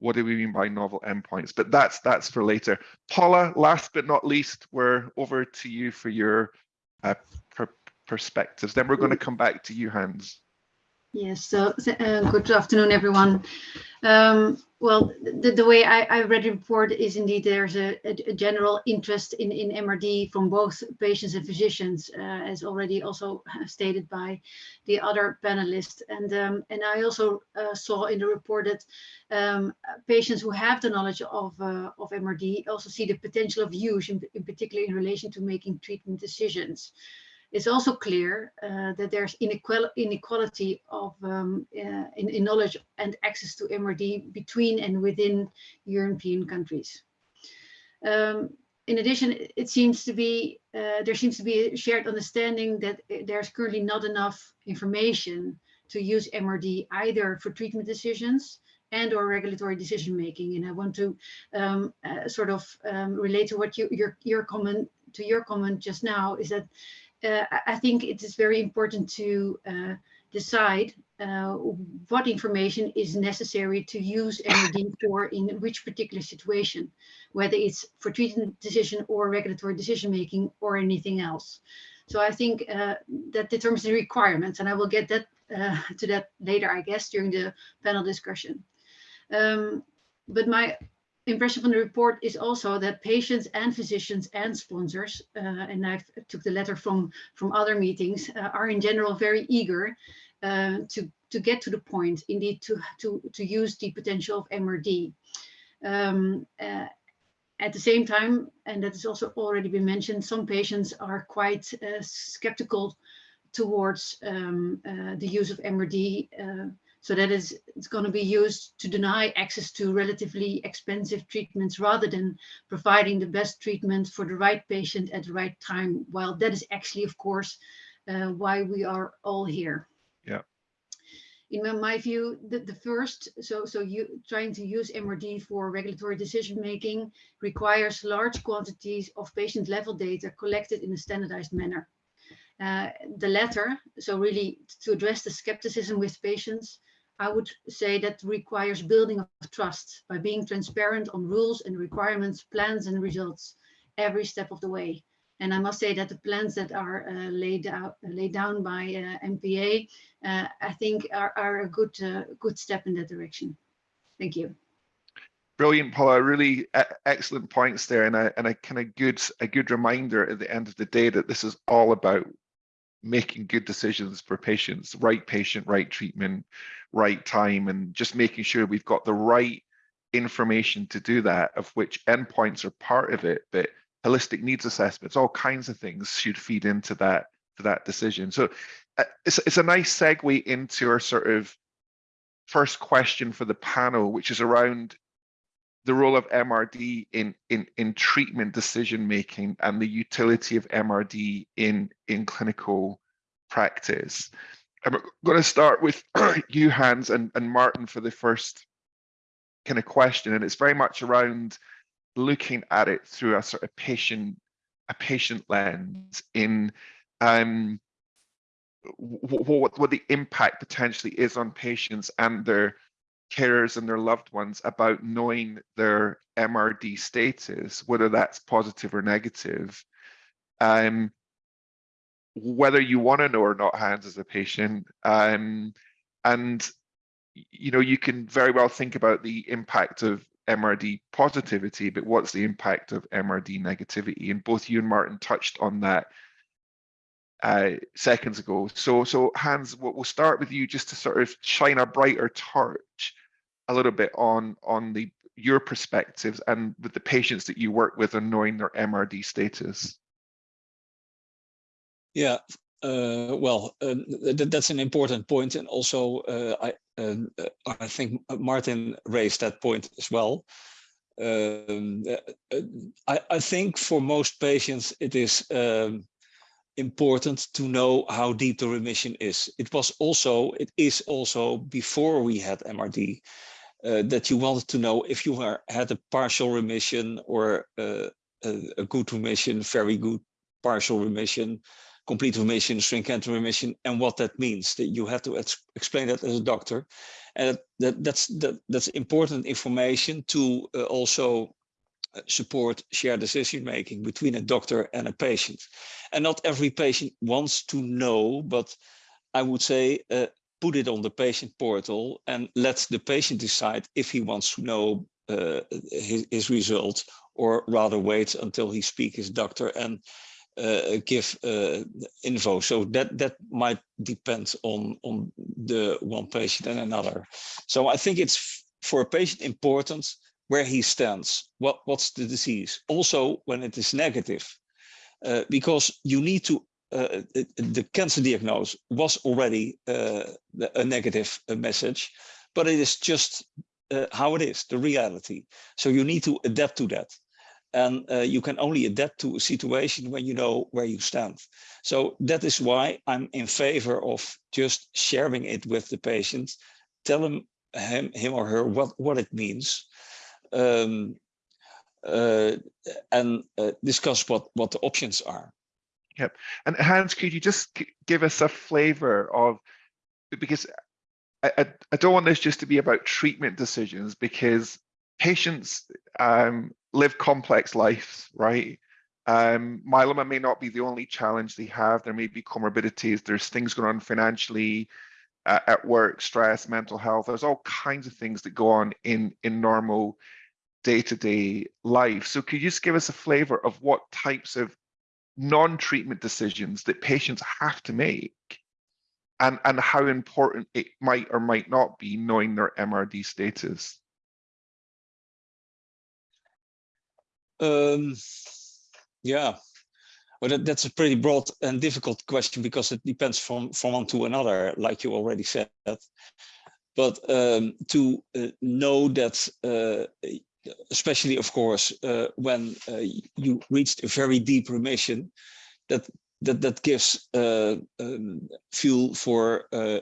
what do we mean by novel endpoints, but that's that's for later. Paula, last but not least, we're over to you for your uh, per perspectives. Then we're going to come back to you, Hans. Yes, so uh, good afternoon, everyone. Um, well, the, the way I, I, read the report is indeed there's a, a, general interest in, in MRD from both patients and physicians, uh, as already also stated by the other panelists. And, um, and I also uh, saw in the report that um, patients who have the knowledge of, uh, of MRD also see the potential of use, in, in particular in relation to making treatment decisions. It's also clear uh, that there's inequality of um, uh, in, in, knowledge and access to MRD between and within European countries. Um, in addition, it seems to be uh, there seems to be a shared understanding that there's currently not enough information to use MRD either for treatment decisions and or regulatory decision making. And I want to um, uh, sort of um, relate to what you, your your comment to your comment just now is that uh, I think it is very important to uh, decide uh, what information is necessary to use MRD for in which particular situation, whether it's for treatment decision or regulatory decision making or anything else. So I think uh, that determines the requirements, and I will get that uh, to that later, I guess, during the panel discussion. Um, but my impression from the report is also that patients and physicians and sponsors, uh, and I took the letter from, from other meetings, uh, are in general very eager uh, to, to get to the point, indeed, to, to, to use the potential of MRD. Um, uh, at the same time, and that has also already been mentioned, some patients are quite uh, skeptical towards um, uh, the use of MRD so that is it's going to be used to deny access to relatively expensive treatments rather than providing the best treatment for the right patient at the right time. While that is actually, of course, uh, why we are all here. Yeah. In my view, the, the first, so so you trying to use MRD for regulatory decision making requires large quantities of patient level data collected in a standardized manner. Uh, the latter, so really to address the skepticism with patients, I would say that requires building of trust by being transparent on rules and requirements, plans and results every step of the way. And I must say that the plans that are uh, laid out laid down by uh, MPE, uh, I think are, are a good uh, good step in that direction. Thank you. Brilliant, Paula. Really excellent points there, and a and a kind of good a good reminder at the end of the day that this is all about making good decisions for patients, right patient, right treatment, right time, and just making sure we've got the right information to do that, of which endpoints are part of it, but holistic needs assessments, all kinds of things should feed into that to that decision. So uh, it's, it's a nice segue into our sort of first question for the panel, which is around the role of MRD in, in, in treatment decision making and the utility of MRD in, in clinical practice. I'm going to start with you, Hans, and, and Martin for the first kind of question, and it's very much around looking at it through a sort of patient a patient lens in um, what, what the impact potentially is on patients and their carers and their loved ones about knowing their MRD status, whether that's positive or negative. Um, whether you want to know or not, Hans, as a patient. Um, and, you know, you can very well think about the impact of MRD positivity, but what's the impact of MRD negativity? And both you and Martin touched on that uh, seconds ago. So, so Hans, we'll start with you just to sort of shine a brighter torch a little bit on on the your perspectives and with the patients that you work with and knowing their MRD status. Yeah, uh, well, uh, th that's an important point, and also uh, I um, I think Martin raised that point as well. Um, uh, I, I think for most patients it is um, important to know how deep the remission is. It was also, it is also before we had MRD, uh, that you wanted to know if you were, had a partial remission or uh, a, a, good remission, very good partial remission, complete remission, stringent remission, and what that means. That you have to ex explain that as a doctor, and that, that that's that, that's important information to uh, also support shared decision making between a doctor and a patient. And not every patient wants to know, but I would say uh, put it on the patient portal and let the patient decide if he wants to know uh, his, his results or rather wait until he speaks his doctor and uh, give uh, info. So that that might depend on on the one patient and another. So I think it's for a patient important where he stands. What what's the disease? Also when it is negative, uh, because you need to. Uh, the cancer diagnosis was already uh, a negative uh, message, but it is just how it is, the reality. So you need to adapt to that and uh, you can only adapt to a situation when you know where you stand. So that is why I'm in favor of just sharing it with the patient, tell him, him, him or her what, what it means, um, uh, and uh, discuss what, what the options are. Yep. And Hans, could you just give us a flavor of, because I, I, I don't want this just to be about treatment decisions because patients um, live complex lives, right? Um, myeloma may not be the only challenge they have. There may be comorbidities. There's things going on financially, uh, at work, stress, mental health. There's all kinds of things that go on in in normal day-to-day -day life. So could you just give us a flavor of what types of non-treatment decisions that patients have to make and, and how important it might or might not be knowing their MRD status? Um, yeah, well, that, that's a pretty broad and difficult question because it depends from, from one to another, like you already said. But um, to uh, know that, uh, especially, of course, uh, when uh, you reached a very deep remission, that that that gives uh, um, fuel for uh,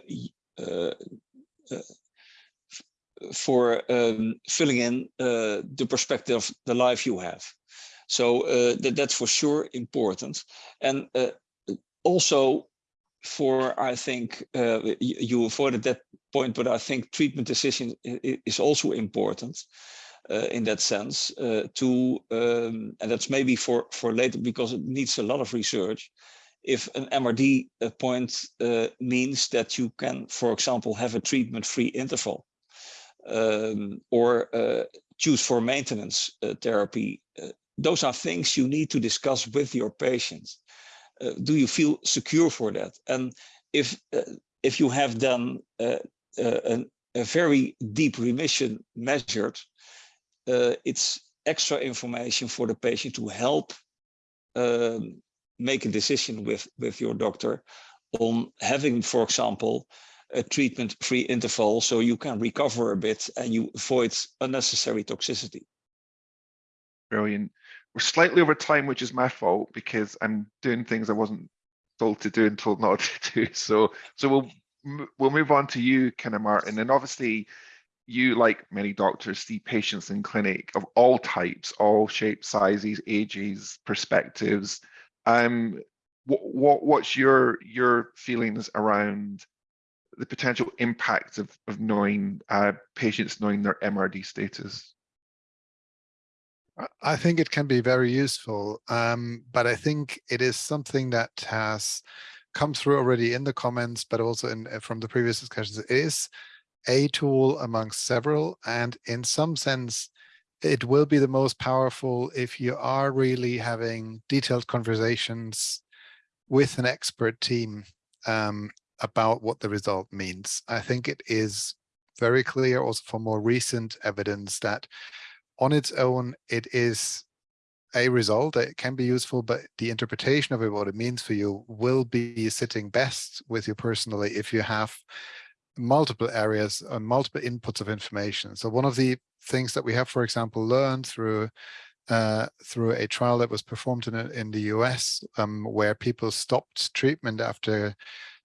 for um, filling in uh, the perspective of the life you have. So uh, that, that's for sure important. And uh, also for, I think, uh, you, avoided that point, but I think treatment decision is also important uh, in that sense uh, to, um, and that's maybe for, for later because it needs a lot of research. If an MRD point means that you can, for example, have a treatment-free interval, um, or uh, choose for maintenance uh, therapy. Uh, those are things you need to discuss with your patients. Uh, do you feel secure for that? And if uh, if you have done uh, a, very deep remission measured, it's extra information for the patient to help um, make a decision with with your doctor on having, for example, a treatment-free interval so you can recover a bit and you avoid unnecessary toxicity. Brilliant. We're slightly over time, which is my fault because I'm doing things I wasn't told to do and told not to do. So, so we'll we'll move on to you, Kenna Martin, and obviously you, like many doctors, see patients in clinic of all types, all shapes, sizes, ages, perspectives. Um, what, what what's your your feelings around the potential impact of, of knowing uh, patients knowing their MRD status? I think it can be very useful, um, but I think it is something that has come through already in the comments, but also in uh, from the previous discussions. It is a tool amongst several, and in some sense, it will be the most powerful if you are really having detailed conversations with an expert team um, about what the result means. I think it is very clear also for more recent evidence that on its own, it is a result that it can be useful, but the interpretation of it, what it means for you will be sitting best with you personally if you have multiple areas and multiple inputs of information. So one of the things that we have, for example, learned through uh, through a trial that was performed in, in the US um, where people stopped treatment after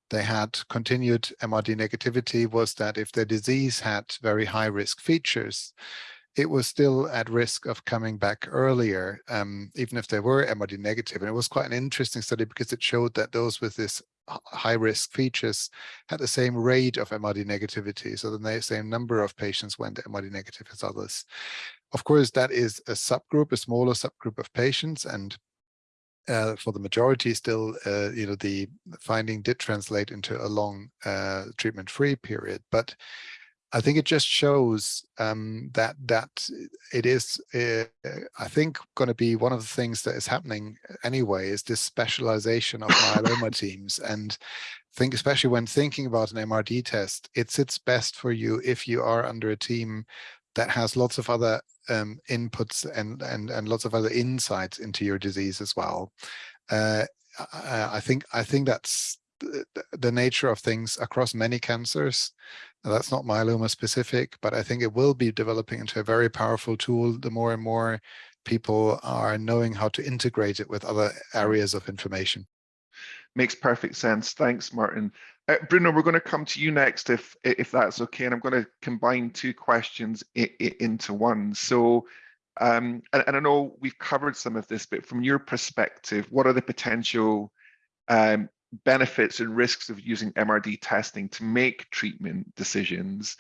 they had continued MRD negativity was that if their disease had very high risk features, it was still at risk of coming back earlier, um, even if they were MRD negative. And it was quite an interesting study because it showed that those with this high risk features had the same rate of MRD negativity. So the same number of patients went MRD negative as others. Of course, that is a subgroup, a smaller subgroup of patients. And uh, for the majority still, uh, you know, the finding did translate into a long uh, treatment-free period. But I think it just shows um, that that it is, uh, I think, going to be one of the things that is happening anyway is this specialization of myeloma teams. And think, especially when thinking about an MRD test, it sits best for you if you are under a team that has lots of other um, inputs and, and, and lots of other insights into your disease as well. Uh, I think I think that's the nature of things across many cancers. That's not myeloma specific, but I think it will be developing into a very powerful tool the more and more people are knowing how to integrate it with other areas of information. Makes perfect sense. Thanks, Martin. Uh, Bruno, we're going to come to you next, if if that's okay. And I'm going to combine two questions into one. So, um, and, and, I know we've covered some of this, but from your perspective, what are the potential um, benefits and risks of using MRD testing to make treatment decisions?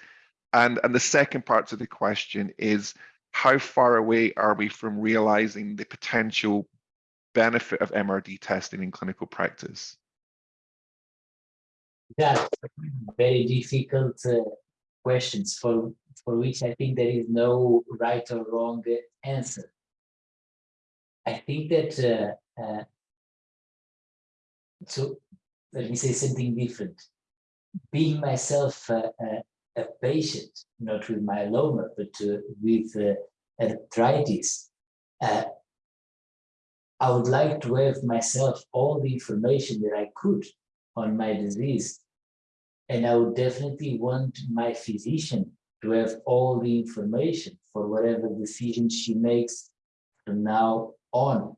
And, and the second part of the question is, how far away are we from realizing the potential benefit of MRD testing in clinical practice? That's very difficult uh, questions for, for which I think there is no right or wrong answer. I think that uh, uh, so let me say something different. Being myself uh, a patient, not with myeloma, but uh, with uh, arthritis, uh, I would like to have myself all the information that I could on my disease. And I would definitely want my physician to have all the information for whatever decision she makes from now on.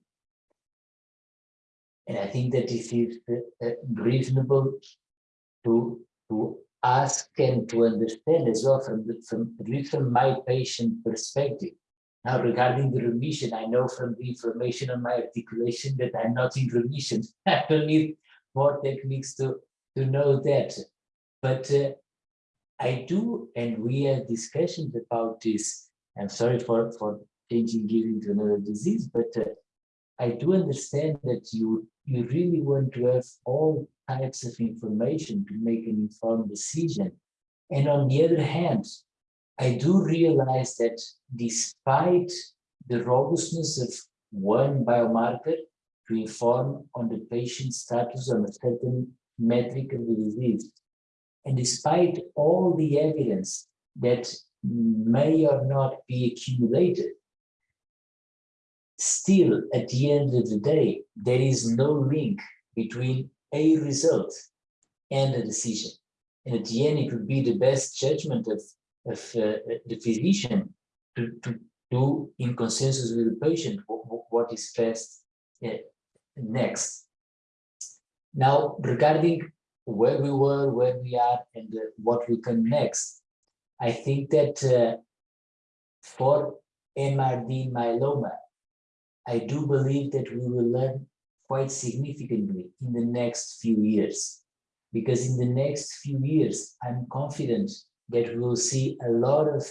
And I think that it is uh, reasonable to, to ask and to understand as well from, the, from at least from my patient perspective. Now, regarding the remission, I know from the information on my articulation that I'm not in remission. I don't need more techniques to, to know that. But uh, I do, and we had discussions about this. I'm sorry for, for changing gears into another disease, but uh, I do understand that you you really want to have all types of information to make an informed decision. And on the other hand, I do realize that despite the robustness of one biomarker to inform on the patient's status on a certain metric of the disease, and despite all the evidence that may or not be accumulated, still at the end of the day, there is no link between a result and a decision. And at the end, it would be the best judgment of, of uh, the physician to, to do in consensus with the patient what, is best uh, next. Now, regarding where we were, where we are, and uh, what we can next, I think that uh, for MRD myeloma, I do believe that we will learn quite significantly in the next few years. Because in the next few years, I'm confident that we will see a lot of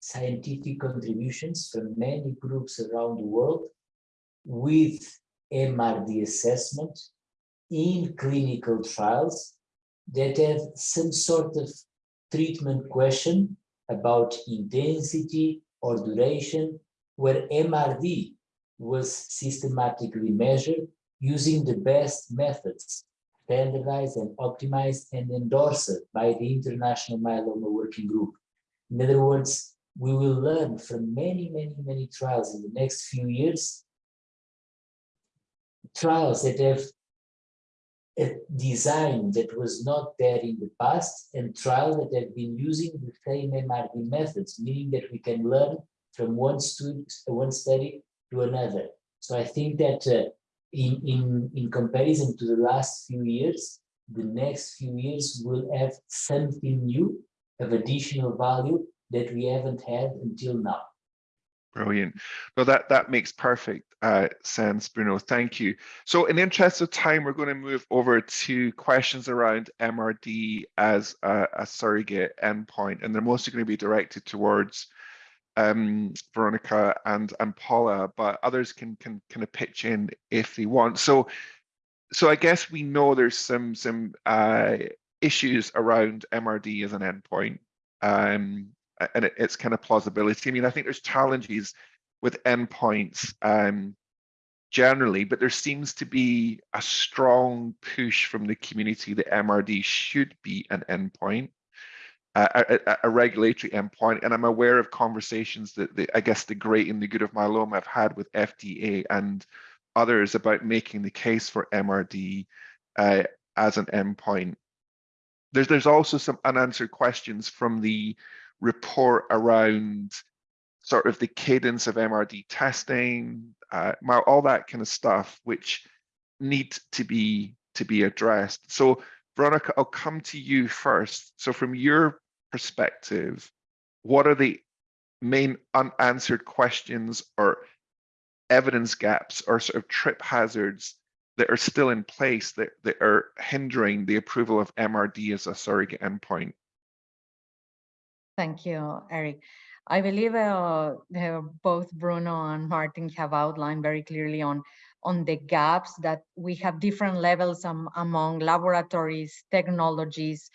scientific contributions from many groups around the world with MRD assessment in clinical trials that have some sort of treatment question about intensity or duration where MRD was systematically measured using the best methods, standardized and optimized and endorsed by the International Myeloma Working Group. In other words, we will learn from many, many, many trials in the next few years, trials that have a design that was not there in the past and trials that have been using the same MRD methods, meaning that we can learn from one, student, one study to another. So I think that uh, in, in, in comparison to the last few years, the next few years will have something new of additional value that we haven't had until now. Brilliant. Well, that, that makes perfect uh, sense, Bruno. Thank you. So in the interest of time, we're going to move over to questions around MRD as a, a surrogate endpoint, and they're mostly going to be directed towards um, Veronica and, and Paula, but others can, can kind of pitch in if they want. So, so I guess we know there's some, some uh, issues around MRD as an endpoint. Um, and it, it's kind of plausibility. I mean, I think there's challenges with endpoints um, generally, but there seems to be a strong push from the community that MRD should be an endpoint, a, a, regulatory endpoint. And I'm aware of conversations that the, I guess the great and the good of myeloma have had with FDA and others about making the case for MRD uh, as an endpoint. There's, there's also some unanswered questions from the report around sort of the cadence of MRD testing, uh, all that kind of stuff, which need to be to be addressed. So Veronica, I'll come to you first. So from your perspective, what are the main unanswered questions or evidence gaps or sort of trip hazards that are still in place that, that are hindering the approval of MRD as a surrogate endpoint? Thank you, Eric. I believe uh, both Bruno and Martin have outlined very clearly on, on the gaps that we have different levels um, among laboratories, technologies,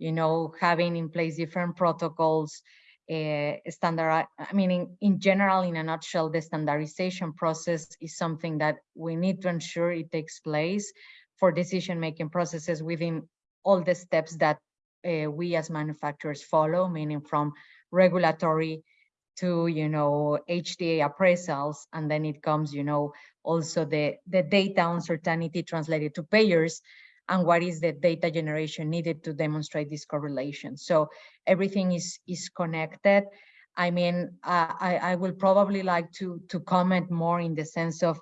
you know, having in place different protocols, uh, standard, I mean, in, in general, in a nutshell, the standardization process is something that we need to ensure it takes place for decision-making processes within all the steps that uh, we as manufacturers follow, meaning from regulatory to, you know, HTA appraisals, and then it comes, you know, also the, the data uncertainty translated to payers, and what is the data generation needed to demonstrate this correlation. So everything is, is connected. I mean, uh, I, I will probably like to, to comment more in the sense of,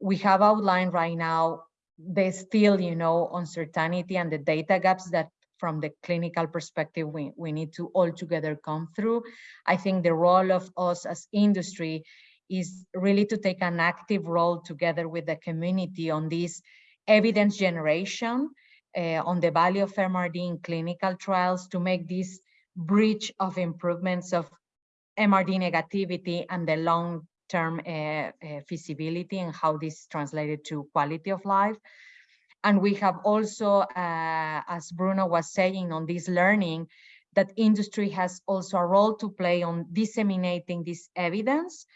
we have outlined right now, there's still, you know, uncertainty and the data gaps that from the clinical perspective we, we need to all together come through. I think the role of us as industry is really to take an active role together with the community on this evidence generation, uh, on the value of MRD in clinical trials to make this bridge of improvements of MRD negativity and the long-term uh, uh, feasibility and how this translated to quality of life. And we have also, uh, as Bruno was saying on this learning, that industry has also a role to play on disseminating this evidence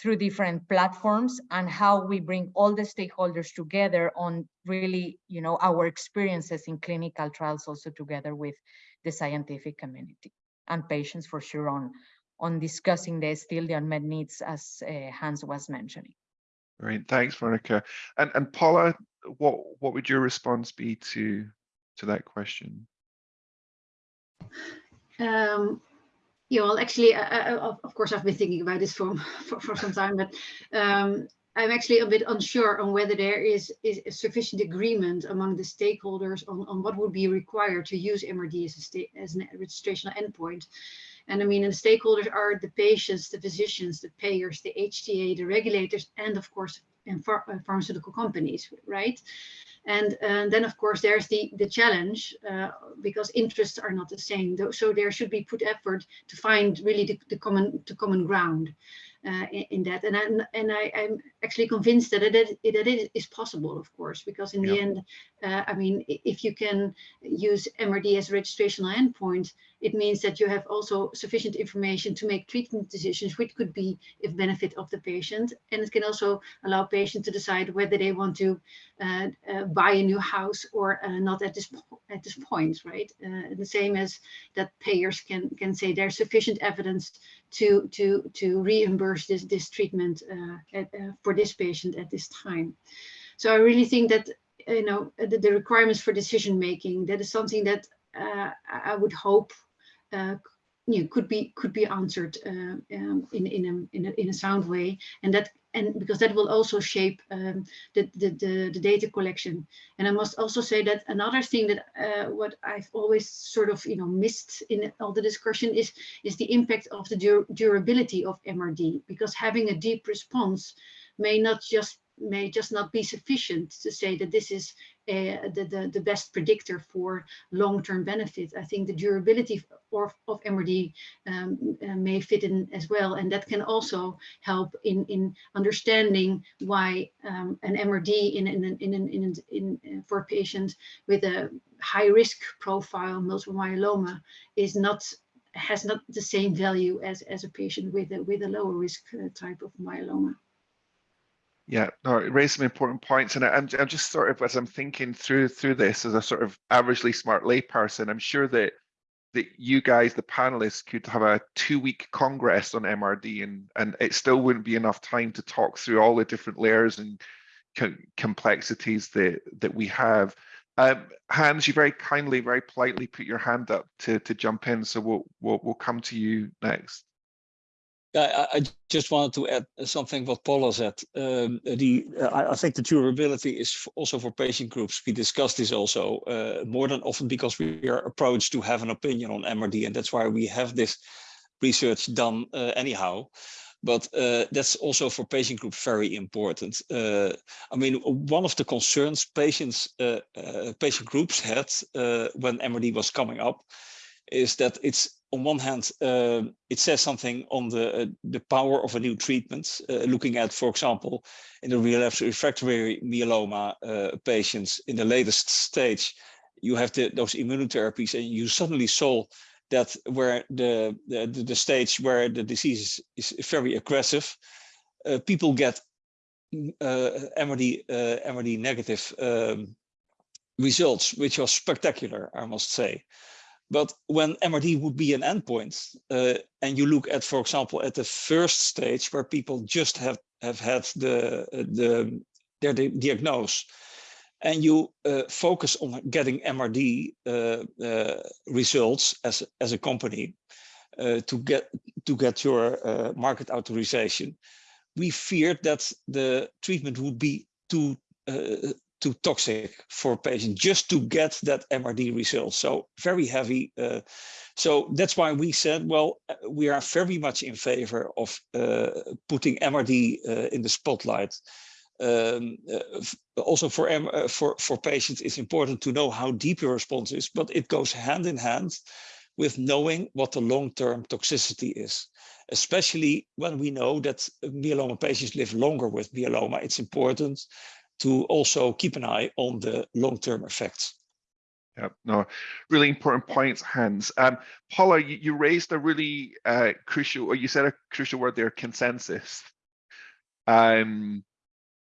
through different platforms and how we bring all the stakeholders together on really, you know, our experiences in clinical trials also together with the scientific community and patients for sure on, on discussing the still the unmet needs as uh, Hans was mentioning. Great, thanks, Veronica. And and Paula, what what would your response be to to that question? Um, yeah, well, actually, I, I, of course, I've been thinking about this for for, for some time, but um, I'm actually a bit unsure on whether there is, is sufficient agreement among the stakeholders on, on what would be required to use MRD as, a as an registrational endpoint. And I mean, and the stakeholders are the patients, the physicians, the payers, the HTA, the regulators, and of course, and ph uh, pharmaceutical companies, right? And, and then, of course, there's the, the challenge uh, because interests are not the same. So there should be put effort to find really the, the common to common ground uh, in, in, that. And, I, and I, am actually convinced that it, that it is possible, of course, because in yeah. the end, uh, I mean, if you can use MRD as a registrational endpoint, it means that you have also sufficient information to make treatment decisions, which could be if benefit of the patient. And it can also allow patients to decide whether they want to uh, uh, buy a new house or uh, not at this at this point, right? Uh, the same as that payers can can say there's sufficient evidence to to to reimburse this this treatment uh, at, for this patient at this time. So I really think that you know the, the requirements for decision making that is something that I would hope uh, you know, could be could be answered uh, um, in in a, in a in a sound way, and that and because that will also shape um, the, the, the the data collection. And I must also say that another thing that uh, what I've always sort of you know missed in all the discussion is is the impact of the dur durability of MRD, because having a deep response may not just may just not be sufficient to say that this is uh, the, the, the best predictor for long-term benefit. I think the durability of, of MRD um, uh, may fit in as well. And that can also help in, in understanding why um, an MRD in, in, in, in, in, in, in, for a patient with a high risk profile, multiple myeloma, is not has not the same value as, as a patient with a, with a lower risk uh, type of myeloma. No, it raised some important points, and I, am I'm just sort of as I'm thinking through through this as a sort of averagely smart layperson, I'm sure that that you guys, the panelists, could have a two-week congress on MRD, and and it still wouldn't be enough time to talk through all the different layers and co complexities that that we have. Um, Hans, you very kindly, very politely put your hand up to to jump in, so we'll we'll, we'll come to you next. I, I just wanted to add something what Paula said. Um, the I, I, think the durability is also for patient groups. We discussed this also uh, more than often because we are approached to have an opinion on MRD, and that's why we have this research done uh, anyhow. But uh, that's also for patient groups very important. Uh, I mean, one of the concerns patients, uh, uh, patient groups had when MRD was coming up is that it's on one hand, uh, it says something on the uh, the power of a new treatment. Uh, looking at, for example, in the relapse refractory myeloma uh, patients in the latest stage, you have the, those immunotherapies, and you suddenly saw that where the the, the stage where the disease is, is very aggressive, uh, people get uh, MRD MRD negative um, results, which was spectacular, I must say. But when MRD would be an endpoint, uh, and you look at, for example, at the first stage where people just have, have had the, the, their diagnose, and you uh, focus on getting MRD uh, uh, results as, as a company uh, to get to get your uh, market authorization, we feared that the treatment would be too too toxic for patients just to get that MRD result. So very heavy. Uh, so that's why we said, well, uh, we are very much in favor of uh, putting MRD uh, in the spotlight. Um, uh, also for, uh, for, for patients, it's important to know how deep your response is, but it goes hand in hand with knowing what the long-term toxicity is. Especially when we know that myeloma patients live longer with myeloma, it's important to also keep an eye on the long-term effects. Yeah, no, really important points, Hans. Um, Paula, you, you raised a really uh, crucial, or you said a crucial word there, consensus. Um,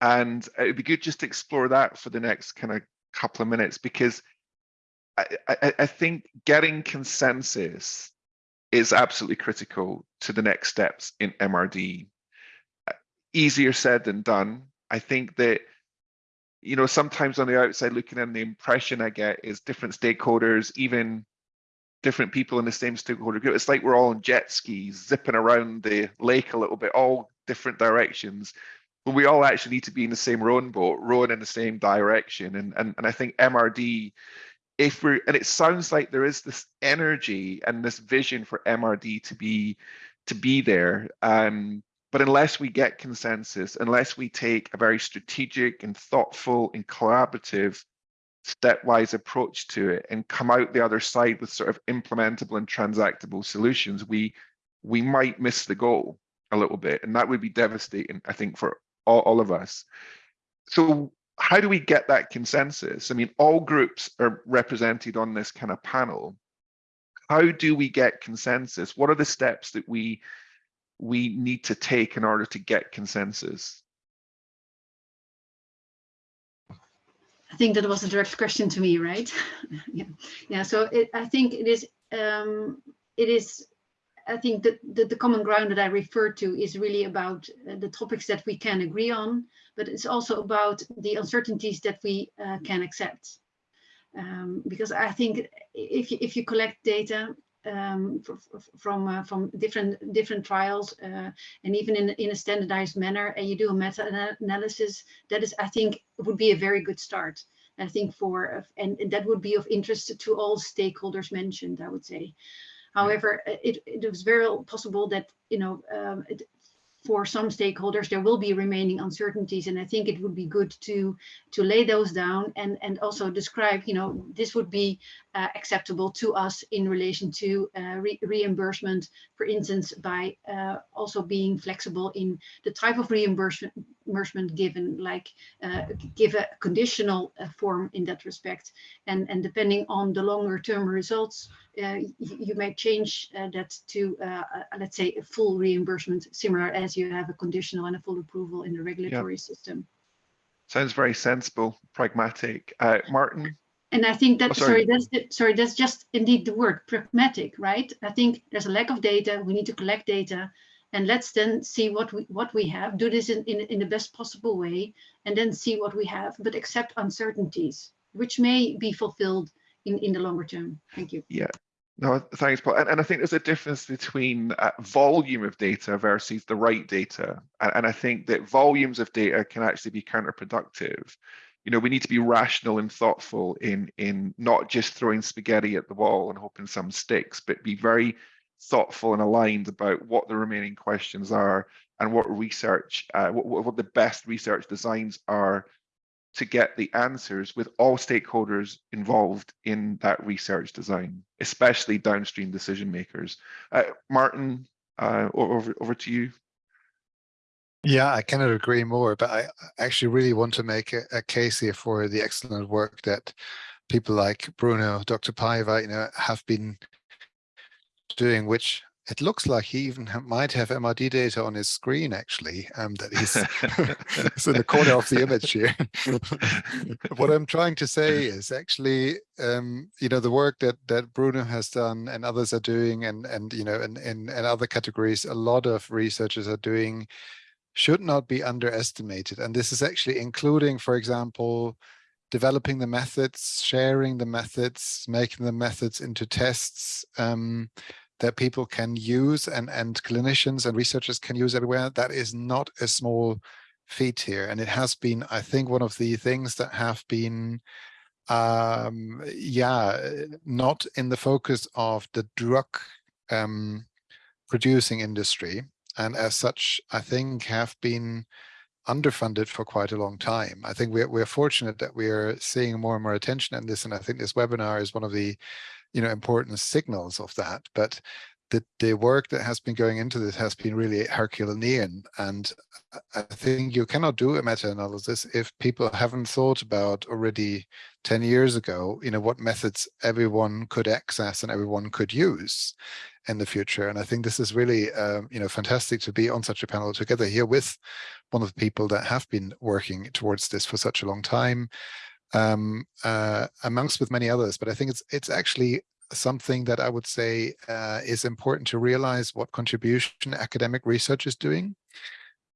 and it'd be good just to explore that for the next kind of couple of minutes, because I, I, I think getting consensus is absolutely critical to the next steps in MRD. Easier said than done. I think that you know, sometimes on the outside looking in, the impression I get is different stakeholders, even different people in the same stakeholder group. It's like we're all on jet skis, zipping around the lake a little bit, all different directions. But we all actually need to be in the same rowing boat, rowing in the same direction. And and, and I think MRD, if we're and it sounds like there is this energy and this vision for MRD to be to be there. Um, but unless we get consensus, unless we take a very strategic and thoughtful and collaborative stepwise approach to it and come out the other side with sort of implementable and transactable solutions, we we might miss the goal a little bit. And that would be devastating, I think, for all, all of us. So how do we get that consensus? I mean, all groups are represented on this kind of panel. How do we get consensus? What are the steps that we we need to take in order to get consensus? I think that was a direct question to me, right? yeah, yeah. So it, I think it is. Um, it is. I think that the, the, common ground that I refer to is really about uh, the topics that we can agree on, but it's also about the uncertainties that we uh, can accept. Um, because I think if if you collect data um, from uh, from different different trials uh, and even in in a standardized manner, and you do a meta analysis, that is, I think, would be a very good start. I think for and, and that would be of interest to all stakeholders mentioned. I would say. However, it, it was very possible that you know um, it, for some stakeholders, there will be remaining uncertainties. And I think it would be good to, to lay those down and, and also describe, you know, this would be uh, acceptable to us in relation to uh, re reimbursement, for instance, by uh, also being flexible in the type of reimbursement given, like uh, give a conditional uh, form in that respect. And, and depending on the longer term results, uh, you, may change that to, let's say, a full reimbursement, similar as you have a conditional and a full approval in the regulatory system. Sounds very sensible, pragmatic. Martin? And I think that, oh, sorry. sorry, that's the, sorry, that's just indeed the word pragmatic, right? I think there's a lack of data. We need to collect data and let's then see what we what we have do this in, in, in the best possible way and then see what we have but accept uncertainties which may be fulfilled in in the longer term thank you yeah no thanks paul and, and i think there's a difference between uh, volume of data versus the right data and, and i think that volumes of data can actually be counterproductive you know we need to be rational and thoughtful in in not just throwing spaghetti at the wall and hoping some sticks but be very thoughtful and aligned about what the remaining questions are and what research, uh, what, what the best research designs are to get the answers with all stakeholders involved in that research design, especially downstream decision makers. Uh, Martin, uh, over, over to you. Yeah, I cannot agree more, but I actually really want to make a, a case here for the excellent work that people like Bruno, Dr. Paiva, you know, have been doing, which it looks like he even might have MRD data on his screen, actually, um, that he's in the corner of the image here. what I'm trying to say is actually, um, you know, the work that that Bruno has done and others are doing, and and you know, in, in, in other categories, a lot of researchers are doing, should not be underestimated. And this is actually including, for example, developing the methods, sharing the methods, making the methods into tests um, that people can use and, and clinicians and researchers can use everywhere. That is not a small feat here. And it has been, I think, one of the things that have been, um, yeah, not in the focus of the drug um, producing industry. And as such, I think have been underfunded for quite a long time. I think we're, we're fortunate that we're seeing more and more attention in this, and I think this webinar is one of the, you know, important signals of that. But the, the work that has been going into this has been really Herculean. And I think you cannot do a meta-analysis if people haven't thought about already 10 years ago, you know, what methods everyone could access and everyone could use in the future. And I think this is really, um, you know, fantastic to be on such a panel together here with one of the people that have been working towards this for such a long time, um, uh, amongst with many others. But I think it's it's actually something that I would say uh, is important to realize what contribution academic research is doing,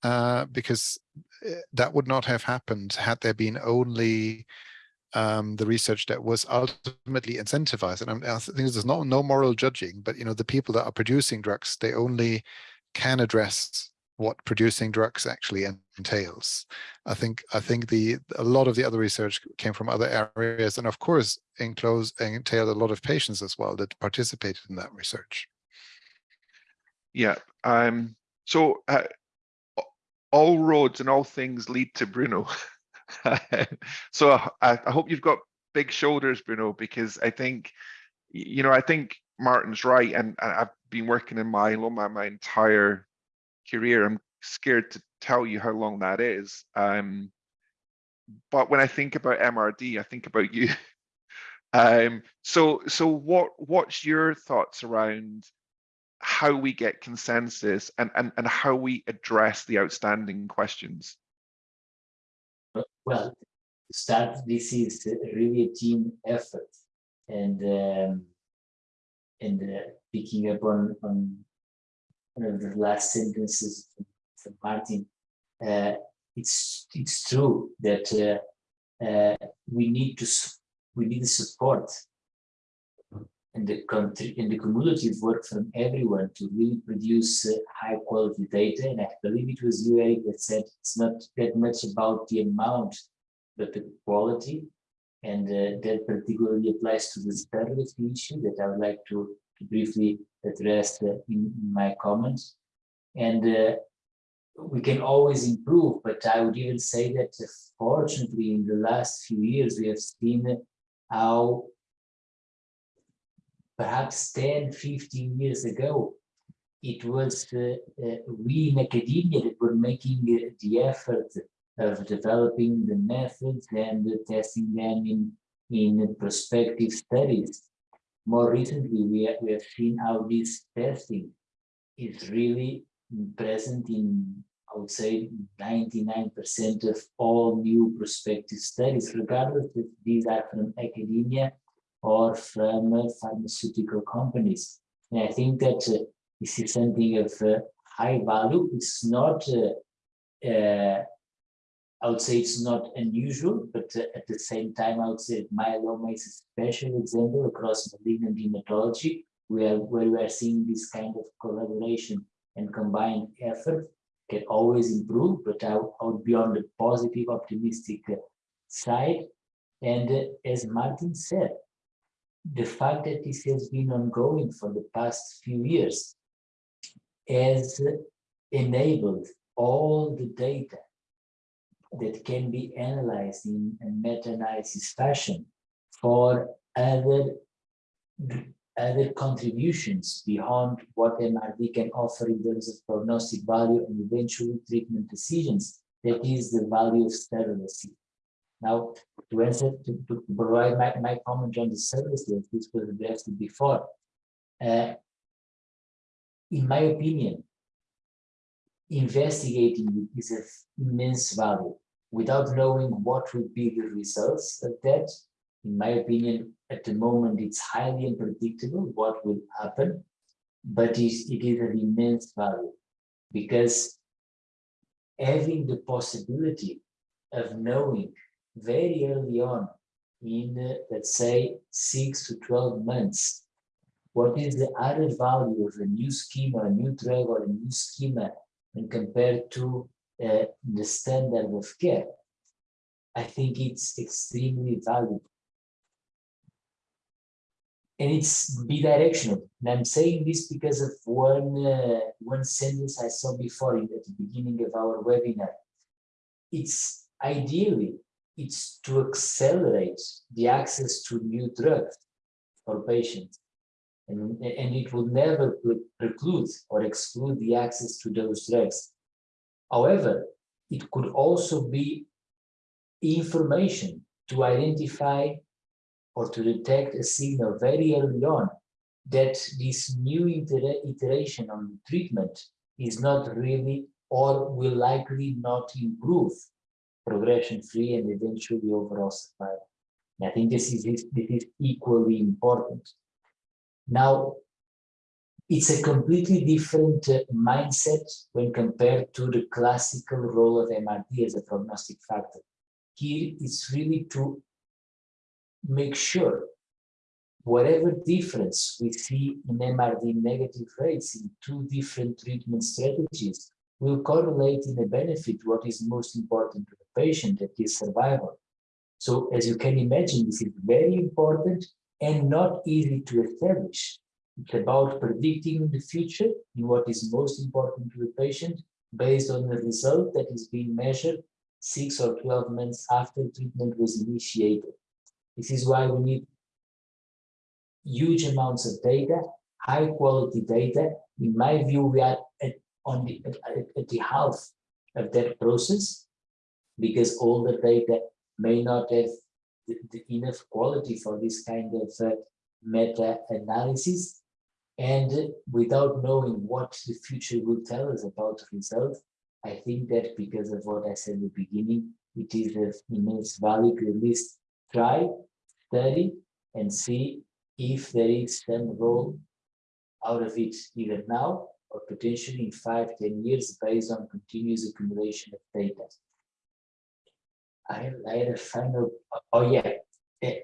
uh, because uh, that would not have happened had there been only um, the research that was ultimately incentivized. And I think there's no no moral judging, but you know the people that are producing drugs, they only can address what producing drugs actually entails. I think I think the a lot of the other research came from other areas, and of course, enclosed entailed a lot of patients as well that participated in that research. Yeah. Um. So uh, all roads and all things lead to Bruno. so I, I hope you've got big shoulders, Bruno, because I think, you know, I think Martin's right, and, and I've been working in myeloma my entire career. I'm scared to tell you how long that is. Um, but when I think about MRD, I think about you. um, so, so what what's your thoughts around how we get consensus and and and how we address the outstanding questions? Well, start this is really a team effort, and um, and uh, picking up on on one of the last sentences from Martin, uh, it's it's true that uh, uh, we need to we need the support and the country and the cumulative work from everyone to really produce uh, high quality data. And I believe it was you, Eric, that said it's not that much about the amount, but the quality. And uh, that particularly applies to the surrogacy issue that I would like to, to briefly address uh, in, in, my comments. And uh, we can always improve, but I would even say that uh, fortunately in the last few years, we have seen how perhaps 10, 15 years ago, it was uh, uh, we in academia that were making uh, the effort of developing the methods and testing them in, in prospective studies. More recently, we have, we have seen how this testing is really present in, I would say, 99% of all new prospective studies, regardless if these are from academia or from uh, pharmaceutical companies. And I think that uh, this is something of uh, high value. It's not, I would say it's not unusual, but at the same time, I would say myeloma is a special example across malignant hematology, where, where we are seeing this kind of collaboration and combined effort can always improve, but I, I would be on the positive, optimistic side. And as Martin said, the fact that this has been ongoing for the past few years has enabled all the data that can be analyzed in a meta-analysis fashion for other other contributions beyond what MRD can offer in terms of prognostic value and eventually treatment decisions. That is the value of surrogacy. Now, to answer, to, to provide my, my comment on the surrogacy, this was addressed before. Uh, in my opinion, investigating is of immense value. Without knowing what would be the results of that, in my opinion, at the moment, it's highly unpredictable what will happen, but it is of immense value because having the possibility of knowing very early on in, uh, let's say, six to 12 months, what is the added value of a new schema, a new drug or a new schema when compared to uh, the standard of care, I think it's extremely valuable. And it's bidirectional. And I'm saying this because of one, uh, one sentence I saw before in, at the beginning of our webinar. It's ideally it's to accelerate the access to new drugs for patients. And, and it will never preclude or exclude the access to those drugs. However, it could also be information to identify or to detect a signal very early on that this new iteration on treatment is not really or will likely not improve progression-free and eventually overall survival. And I think this is, this is equally important. Now, it's a completely different uh, mindset when compared to the classical role of MRD as a prognostic factor. Here, it's really to make sure whatever difference we see in MRD negative rates in two different treatment strategies will correlate in the benefit what is most important to patient, that is survival. So as you can imagine, this is very important and not easy to establish. It's about predicting the future in what is most important to the patient based on the result that is being measured six or 12 months after treatment was initiated. This is why we need huge amounts of data, high quality data. In my view, we are at on the at, at the half of that process because all the data may not have the, the enough quality for this kind of uh, meta-analysis and without knowing what the future will tell us about the result i think that because of what i said in the beginning it is of immense value to at least try study and see if there is some role out of it either now or potentially in five, ten years based on continuous accumulation of data. I, had a final, oh yeah,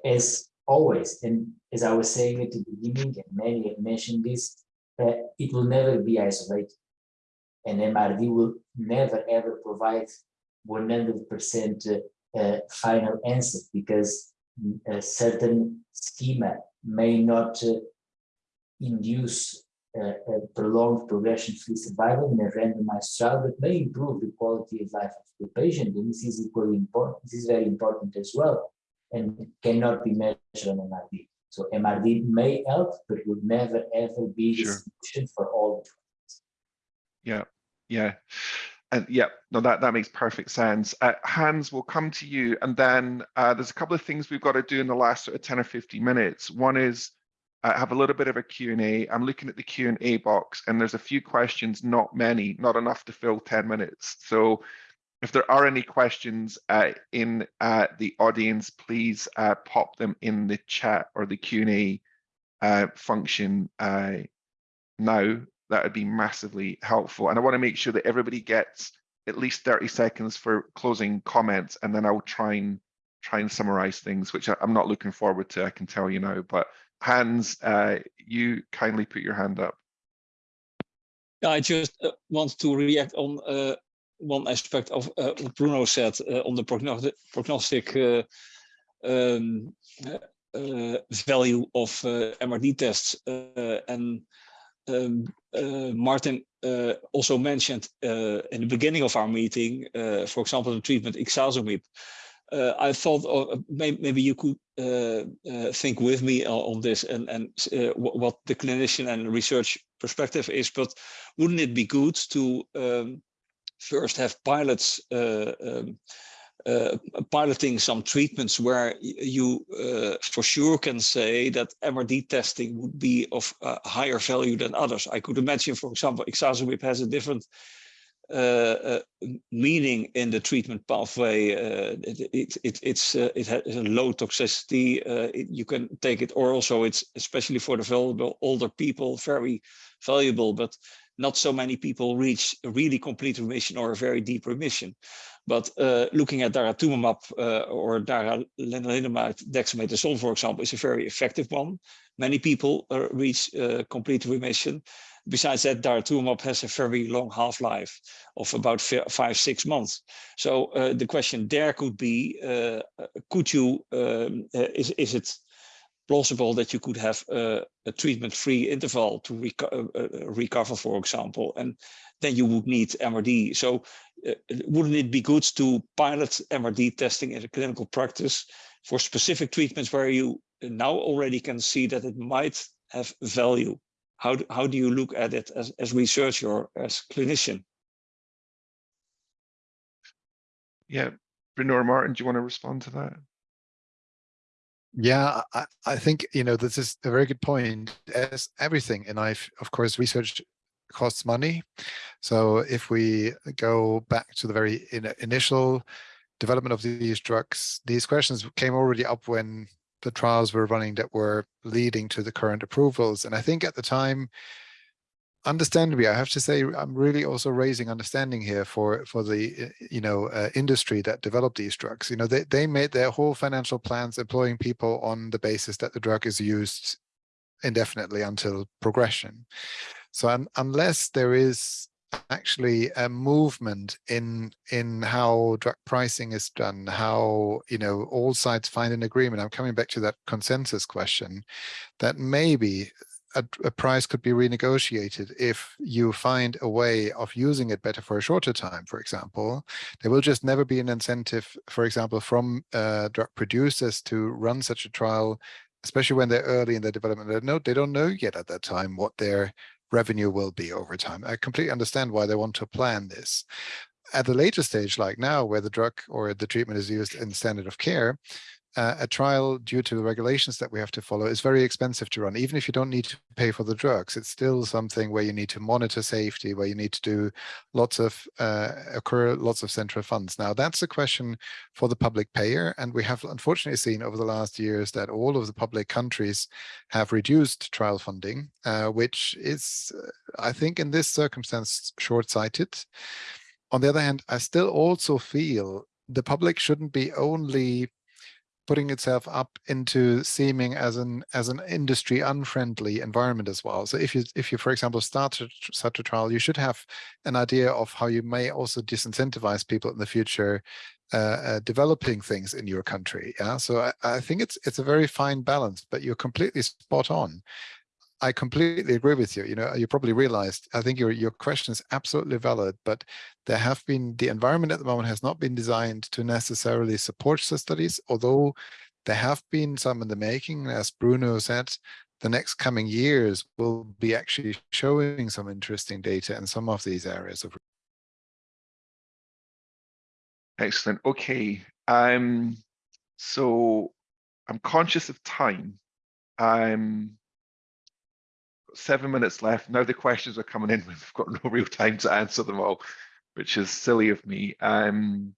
as always. And as I was saying at the beginning, and many have mentioned this, uh, it will never be isolated. And MRD will never ever provide 100% uh, uh, final answer because a certain schema may not uh, induce uh, prolonged progression-free survival in a randomized trial, but may improve the quality of life of the patient. And this is equally important. This is very important as well, and cannot be measured on MRD. So MRD may help, but would never ever be sure. the solution for all. Yeah, yeah and yeah, no, that, that makes perfect sense. Uh, Hans, will come to you. And then uh, there's a couple of things we've got to do in the last sort of 10 or 15 minutes. One is uh, have a little bit of a Q&A. I'm looking at the Q&A box and there's a few questions, not many, not enough to fill 10 minutes. So if there are any questions uh, in uh, the audience, please uh, pop them in the chat or the Q&A function now that would be massively helpful. And I want to make sure that everybody gets at least 30 seconds for closing comments, and then I'll try and try and summarize things, which I'm not looking forward to, I can tell you now. But Hans, uh, you kindly put your hand up. I just uh, want to react on uh, one aspect of uh, what Bruno said on the prognostic, um, value of MRD tests. and um, Martin uh, also mentioned uh, in the beginning of our meeting, uh, for example, the treatment ixazomib. Uh, I thought oh, maybe, maybe, you could uh, think with me on this and, and what the clinician and research perspective is, but wouldn't it be good to um, first have pilots um, uh, piloting some treatments where you uh, for sure can say that MRD testing would be of uh, higher value than others. I could imagine, for example, ixazomib has a different uh, uh, meaning in the treatment pathway. it, it, it, it's, it has a low toxicity. It, you can take it oral, so it's especially for the vulnerable older people, very valuable, but not so many people reach a really complete remission or a very deep remission. But uh, looking at daratumumab uh, or daralenalidomide dexamethasone, for example, is a very effective one. Many people uh, reach uh, complete remission. Besides that, daratumumab has a very long half-life of about five, six months. So uh, the question there could be, uh, could you, um, is, is it plausible that you could have a, a treatment-free interval to reco recover, for example, and then you would need MRD. So uh, wouldn't it be good to pilot MRD testing in a clinical practice for specific treatments where you now already can see that it might have value? How do, how do you look at it as, as researcher or as clinician? Yeah, Bruno or Martin, do you want to respond to that? Yeah, I, I think, you know, this is a very good point. As everything in life, of course, research costs money. So if we go back to the very in, initial development of these drugs, these questions came already up when the trials were running that were leading to the current approvals. And I think at the time, understandably, I have to say, I'm really also raising understanding here for for the you know uh, industry that developed these drugs. You know, they they made their whole financial plans employing people on the basis that the drug is used indefinitely until progression. So un unless there is actually a movement in in how drug pricing is done, how you know all sides find an agreement. I'm coming back to that consensus question, that maybe a, a, price could be renegotiated if you find a way of using it better for a shorter time, for example. There will just never be an incentive, for example, from uh, drug producers to run such a trial, especially when they're early in their development. They, they don't know yet at that time what their revenue will be over time. I completely understand why they want to plan this. At the later stage, like now, where the drug or the treatment is used in standard of care, uh, a trial due to the regulations that we have to follow is very expensive to run. Even if you don't need to pay for the drugs, it's still something where you need to monitor safety, where you need to do lots of uh, occur lots of central funds. Now that's a question for the public payer, and we have unfortunately seen over the last years that all of the public countries have reduced trial funding, uh, which is, I think, in this circumstance, short-sighted. On the other hand, I still also feel the public shouldn't be only putting itself up into seeming as an as an industry unfriendly environment as well. So if you if you for example start such a trial, you should have an idea of how you may also disincentivize people in the future uh, uh, developing things in your country. Yeah, so I, I think it's it's a very fine balance, but you're completely spot on. I completely agree with you. You know, you probably realized, I think your, your question is absolutely valid, but there have been, the environment at the moment has not been designed to necessarily support the studies, although there have been some in the making, as Bruno said, the next coming years will be actually showing some interesting data in some of these areas of Excellent. Okay. Um, so I'm conscious of time. Um, seven minutes left. Now the questions are coming in. We've got no real time to answer them all, which is silly of me. Um,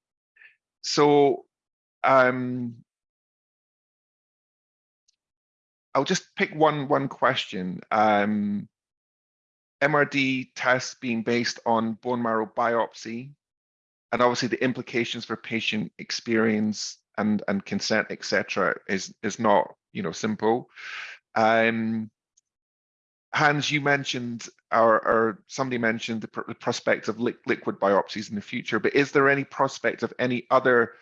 so um, I'll just pick one one question. Um, MRD tests being based on bone marrow biopsy, and obviously the implications for patient experience and and consent, etc., is is not you know simple. Um, Hans, you mentioned, or, or somebody mentioned the, pr the prospect of li liquid biopsies in the future, but is there any prospect of any other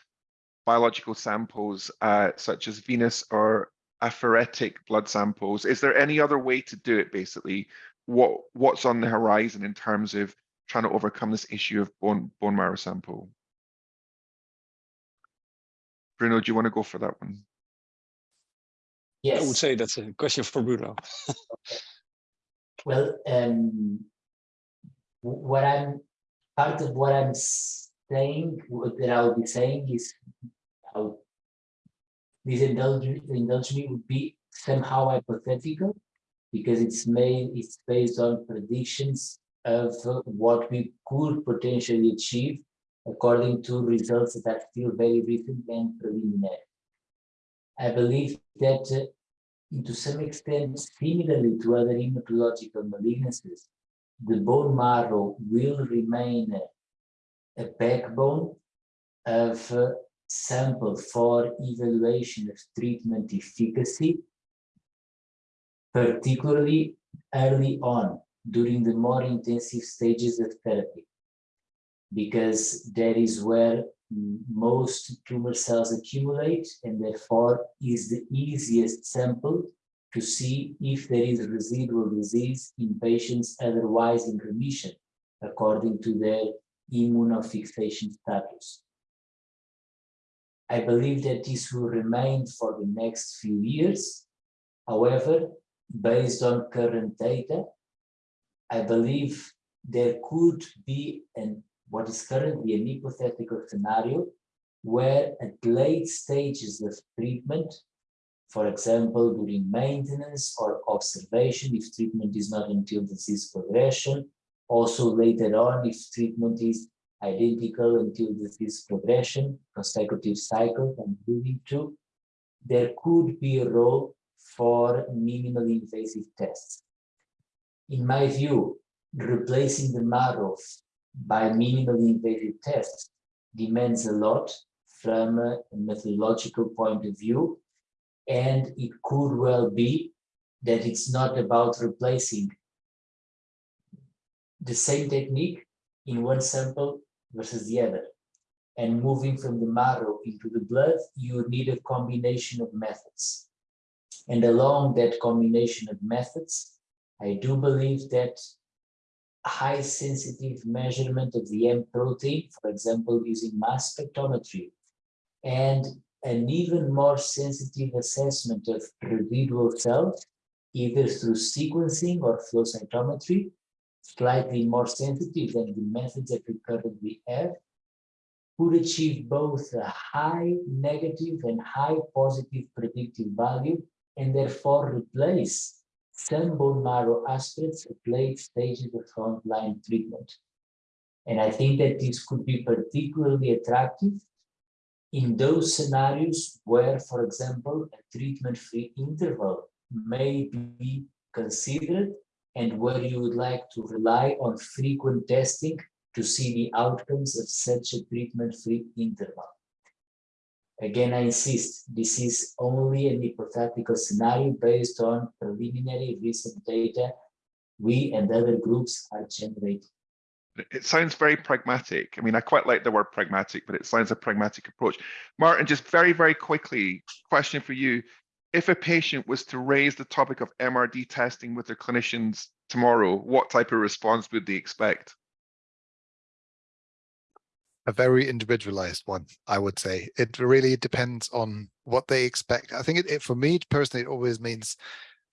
biological samples, uh, such as venous or apheretic blood samples? Is there any other way to do it, basically? What What's on the horizon in terms of trying to overcome this issue of bone, bone marrow sample? Bruno, do you want to go for that one? Yes. I would say that's a question for Bruno. Well, um, what I'm part of what I'm saying, what that I will be saying is how this indulge, me would be somehow hypothetical because it's made it's based on predictions of what we could potentially achieve according to results that are still very recent and preliminary. I believe that uh, to some extent, similarly to other hematological malignancies, the bone marrow will remain a backbone of a sample for evaluation of treatment efficacy, particularly early on during the more intensive stages of therapy, because that is where most tumor cells accumulate and therefore is the easiest sample to see if there is residual disease in patients otherwise in remission according to their immunofixation status. I believe that this will remain for the next few years. However, based on current data, I believe there could be an what is currently an hypothetical scenario where at late stages of treatment, for example, during maintenance or observation, if treatment is not until disease progression, also later on, if treatment is identical until disease progression, consecutive cycle and moving to, there could be a role for minimally invasive tests. In my view, replacing the marrow by minimally invasive tests demands a lot from a methodological point of view. And it could well be that it's not about replacing the same technique in one sample versus the other. And moving from the marrow into the blood, you need a combination of methods. And along that combination of methods, I do believe that high sensitive measurement of the M protein, for example, using mass spectrometry, and an even more sensitive assessment of residual cells, either through sequencing or flow cytometry, slightly more sensitive than the methods that we currently have, could achieve both a high negative and high positive predictive value and therefore replace some bone marrow aspirates at late stages of frontline treatment. And I think that this could be particularly attractive in those scenarios where, for example, a treatment-free interval may be considered and where you would like to rely on frequent testing to see the outcomes of such a treatment-free interval. Again, I insist, this is only an hypothetical scenario based on preliminary recent data we and other groups are generating. It sounds very pragmatic. I mean, I quite like the word pragmatic, but it sounds a pragmatic approach. Martin, just very, very quickly, question for you. If a patient was to raise the topic of MRD testing with their clinicians tomorrow, what type of response would they expect? A very individualized one, I would say. It really depends on what they expect. I think it, it, for me personally, it always means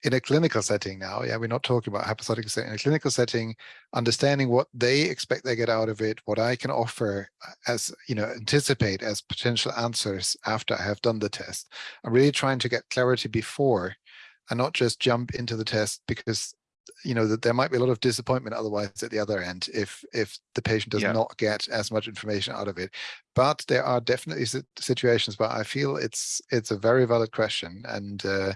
in a clinical setting now, yeah, we're not talking about hypothetical setting, in a clinical setting, understanding what they expect they get out of it, what I can offer uh, as, you know, anticipate as potential answers after I have done the test. I'm really trying to get clarity before and not just jump into the test because you know that there might be a lot of disappointment otherwise at the other end if if the patient does Yeah. not get as much information out of it but there are definitely situations where i feel it's it's a very valid question and uh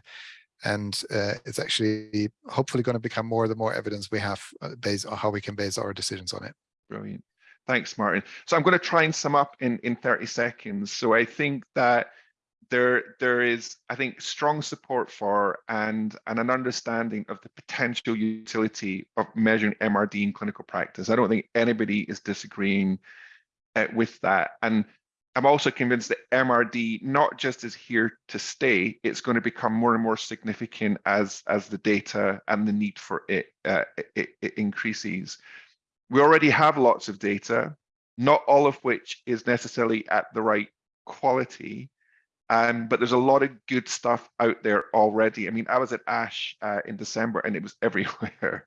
and uh, it's actually hopefully going to become more the more evidence we have uh, based on how we can base our decisions on it Brilliant. Thanks, Martin. So I'm going to try and sum up in, in 30 seconds. So I think that there there is, I think, strong support for and, and an understanding of the potential utility of measuring MRD in clinical practice. I don't think anybody is disagreeing uh, with that. And I'm also convinced that MRD not just is here to stay, it's going to become more and more significant as, as the data and the need for it, uh, it, it increases. We already have lots of data, not all of which is necessarily at the right quality, um, but there's a lot of good stuff out there already. I mean, I was at ASH uh, in December and it was everywhere.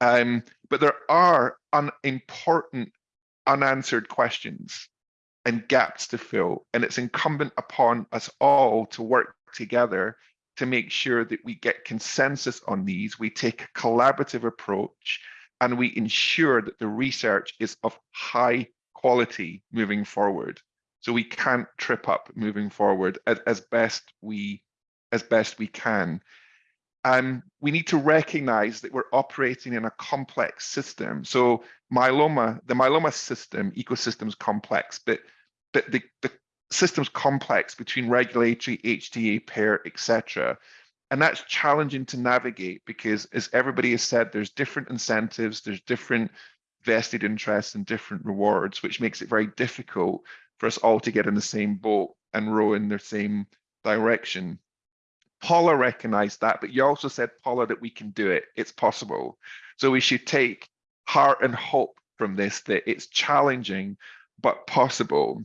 Um, but there are un important unanswered questions and gaps to fill, and it's incumbent upon us all to work together to make sure that we get consensus on these, we take a collaborative approach, and we ensure that the research is of high quality moving forward. So we can't trip up moving forward as, as best we as best we can. Um, we need to recognize that we're operating in a complex system. So myeloma, the myeloma system, ecosystem is complex, but but the, the system's complex between regulatory, HTA, payer, etc. And that's challenging to navigate because as everybody has said, there's different incentives, there's different vested interests and different rewards, which makes it very difficult for us all to get in the same boat and row in the same direction. Paula recognized that, but you also said, Paula, that we can do it. It's possible. So we should take heart and hope from this, that it's challenging, but possible.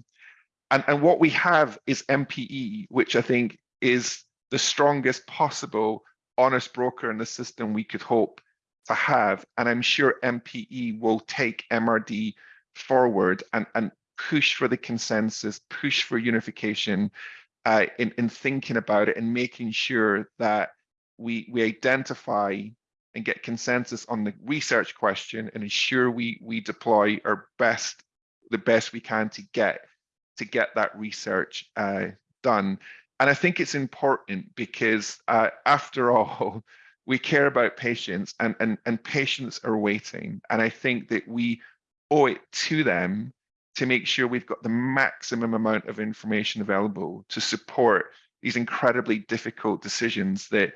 And, and what we have is MPE, which I think is the strongest possible honest broker in the system we could hope to have. And I'm sure MPE will take MRD forward and, and push for the consensus, push for unification uh, in, in thinking about it and making sure that we, we identify and get consensus on the research question and ensure we, we deploy our best, the best we can to get to get that research uh, done. And I think it's important because uh, after all, we care about patients and, and, and patients are waiting. And I think that we owe it to them to make sure we've got the maximum amount of information available to support these incredibly difficult decisions that,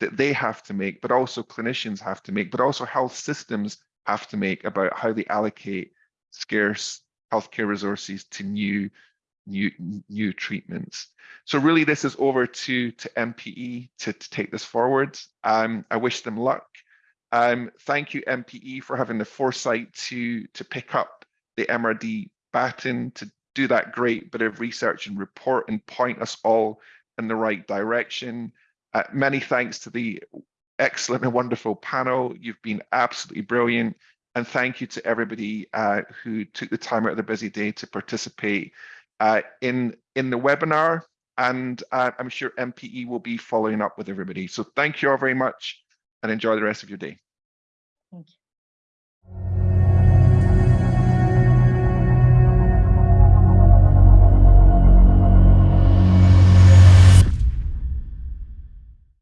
that they have to make, but also clinicians have to make, but also health systems have to make about how they allocate scarce healthcare resources to new new new treatments. So really this is over to to MPE to, to take this forward. Um, I wish them luck. Um, thank you MPE for having the foresight to to pick up the MRD to do that great bit of research and report and point us all in the right direction. Uh, many thanks to the excellent and wonderful panel. You've been absolutely brilliant. And thank you to everybody uh, who took the time out of their busy day to participate uh, in, in the webinar. And uh, I'm sure MPE will be following up with everybody. So thank you all very much and enjoy the rest of your day. Thank you.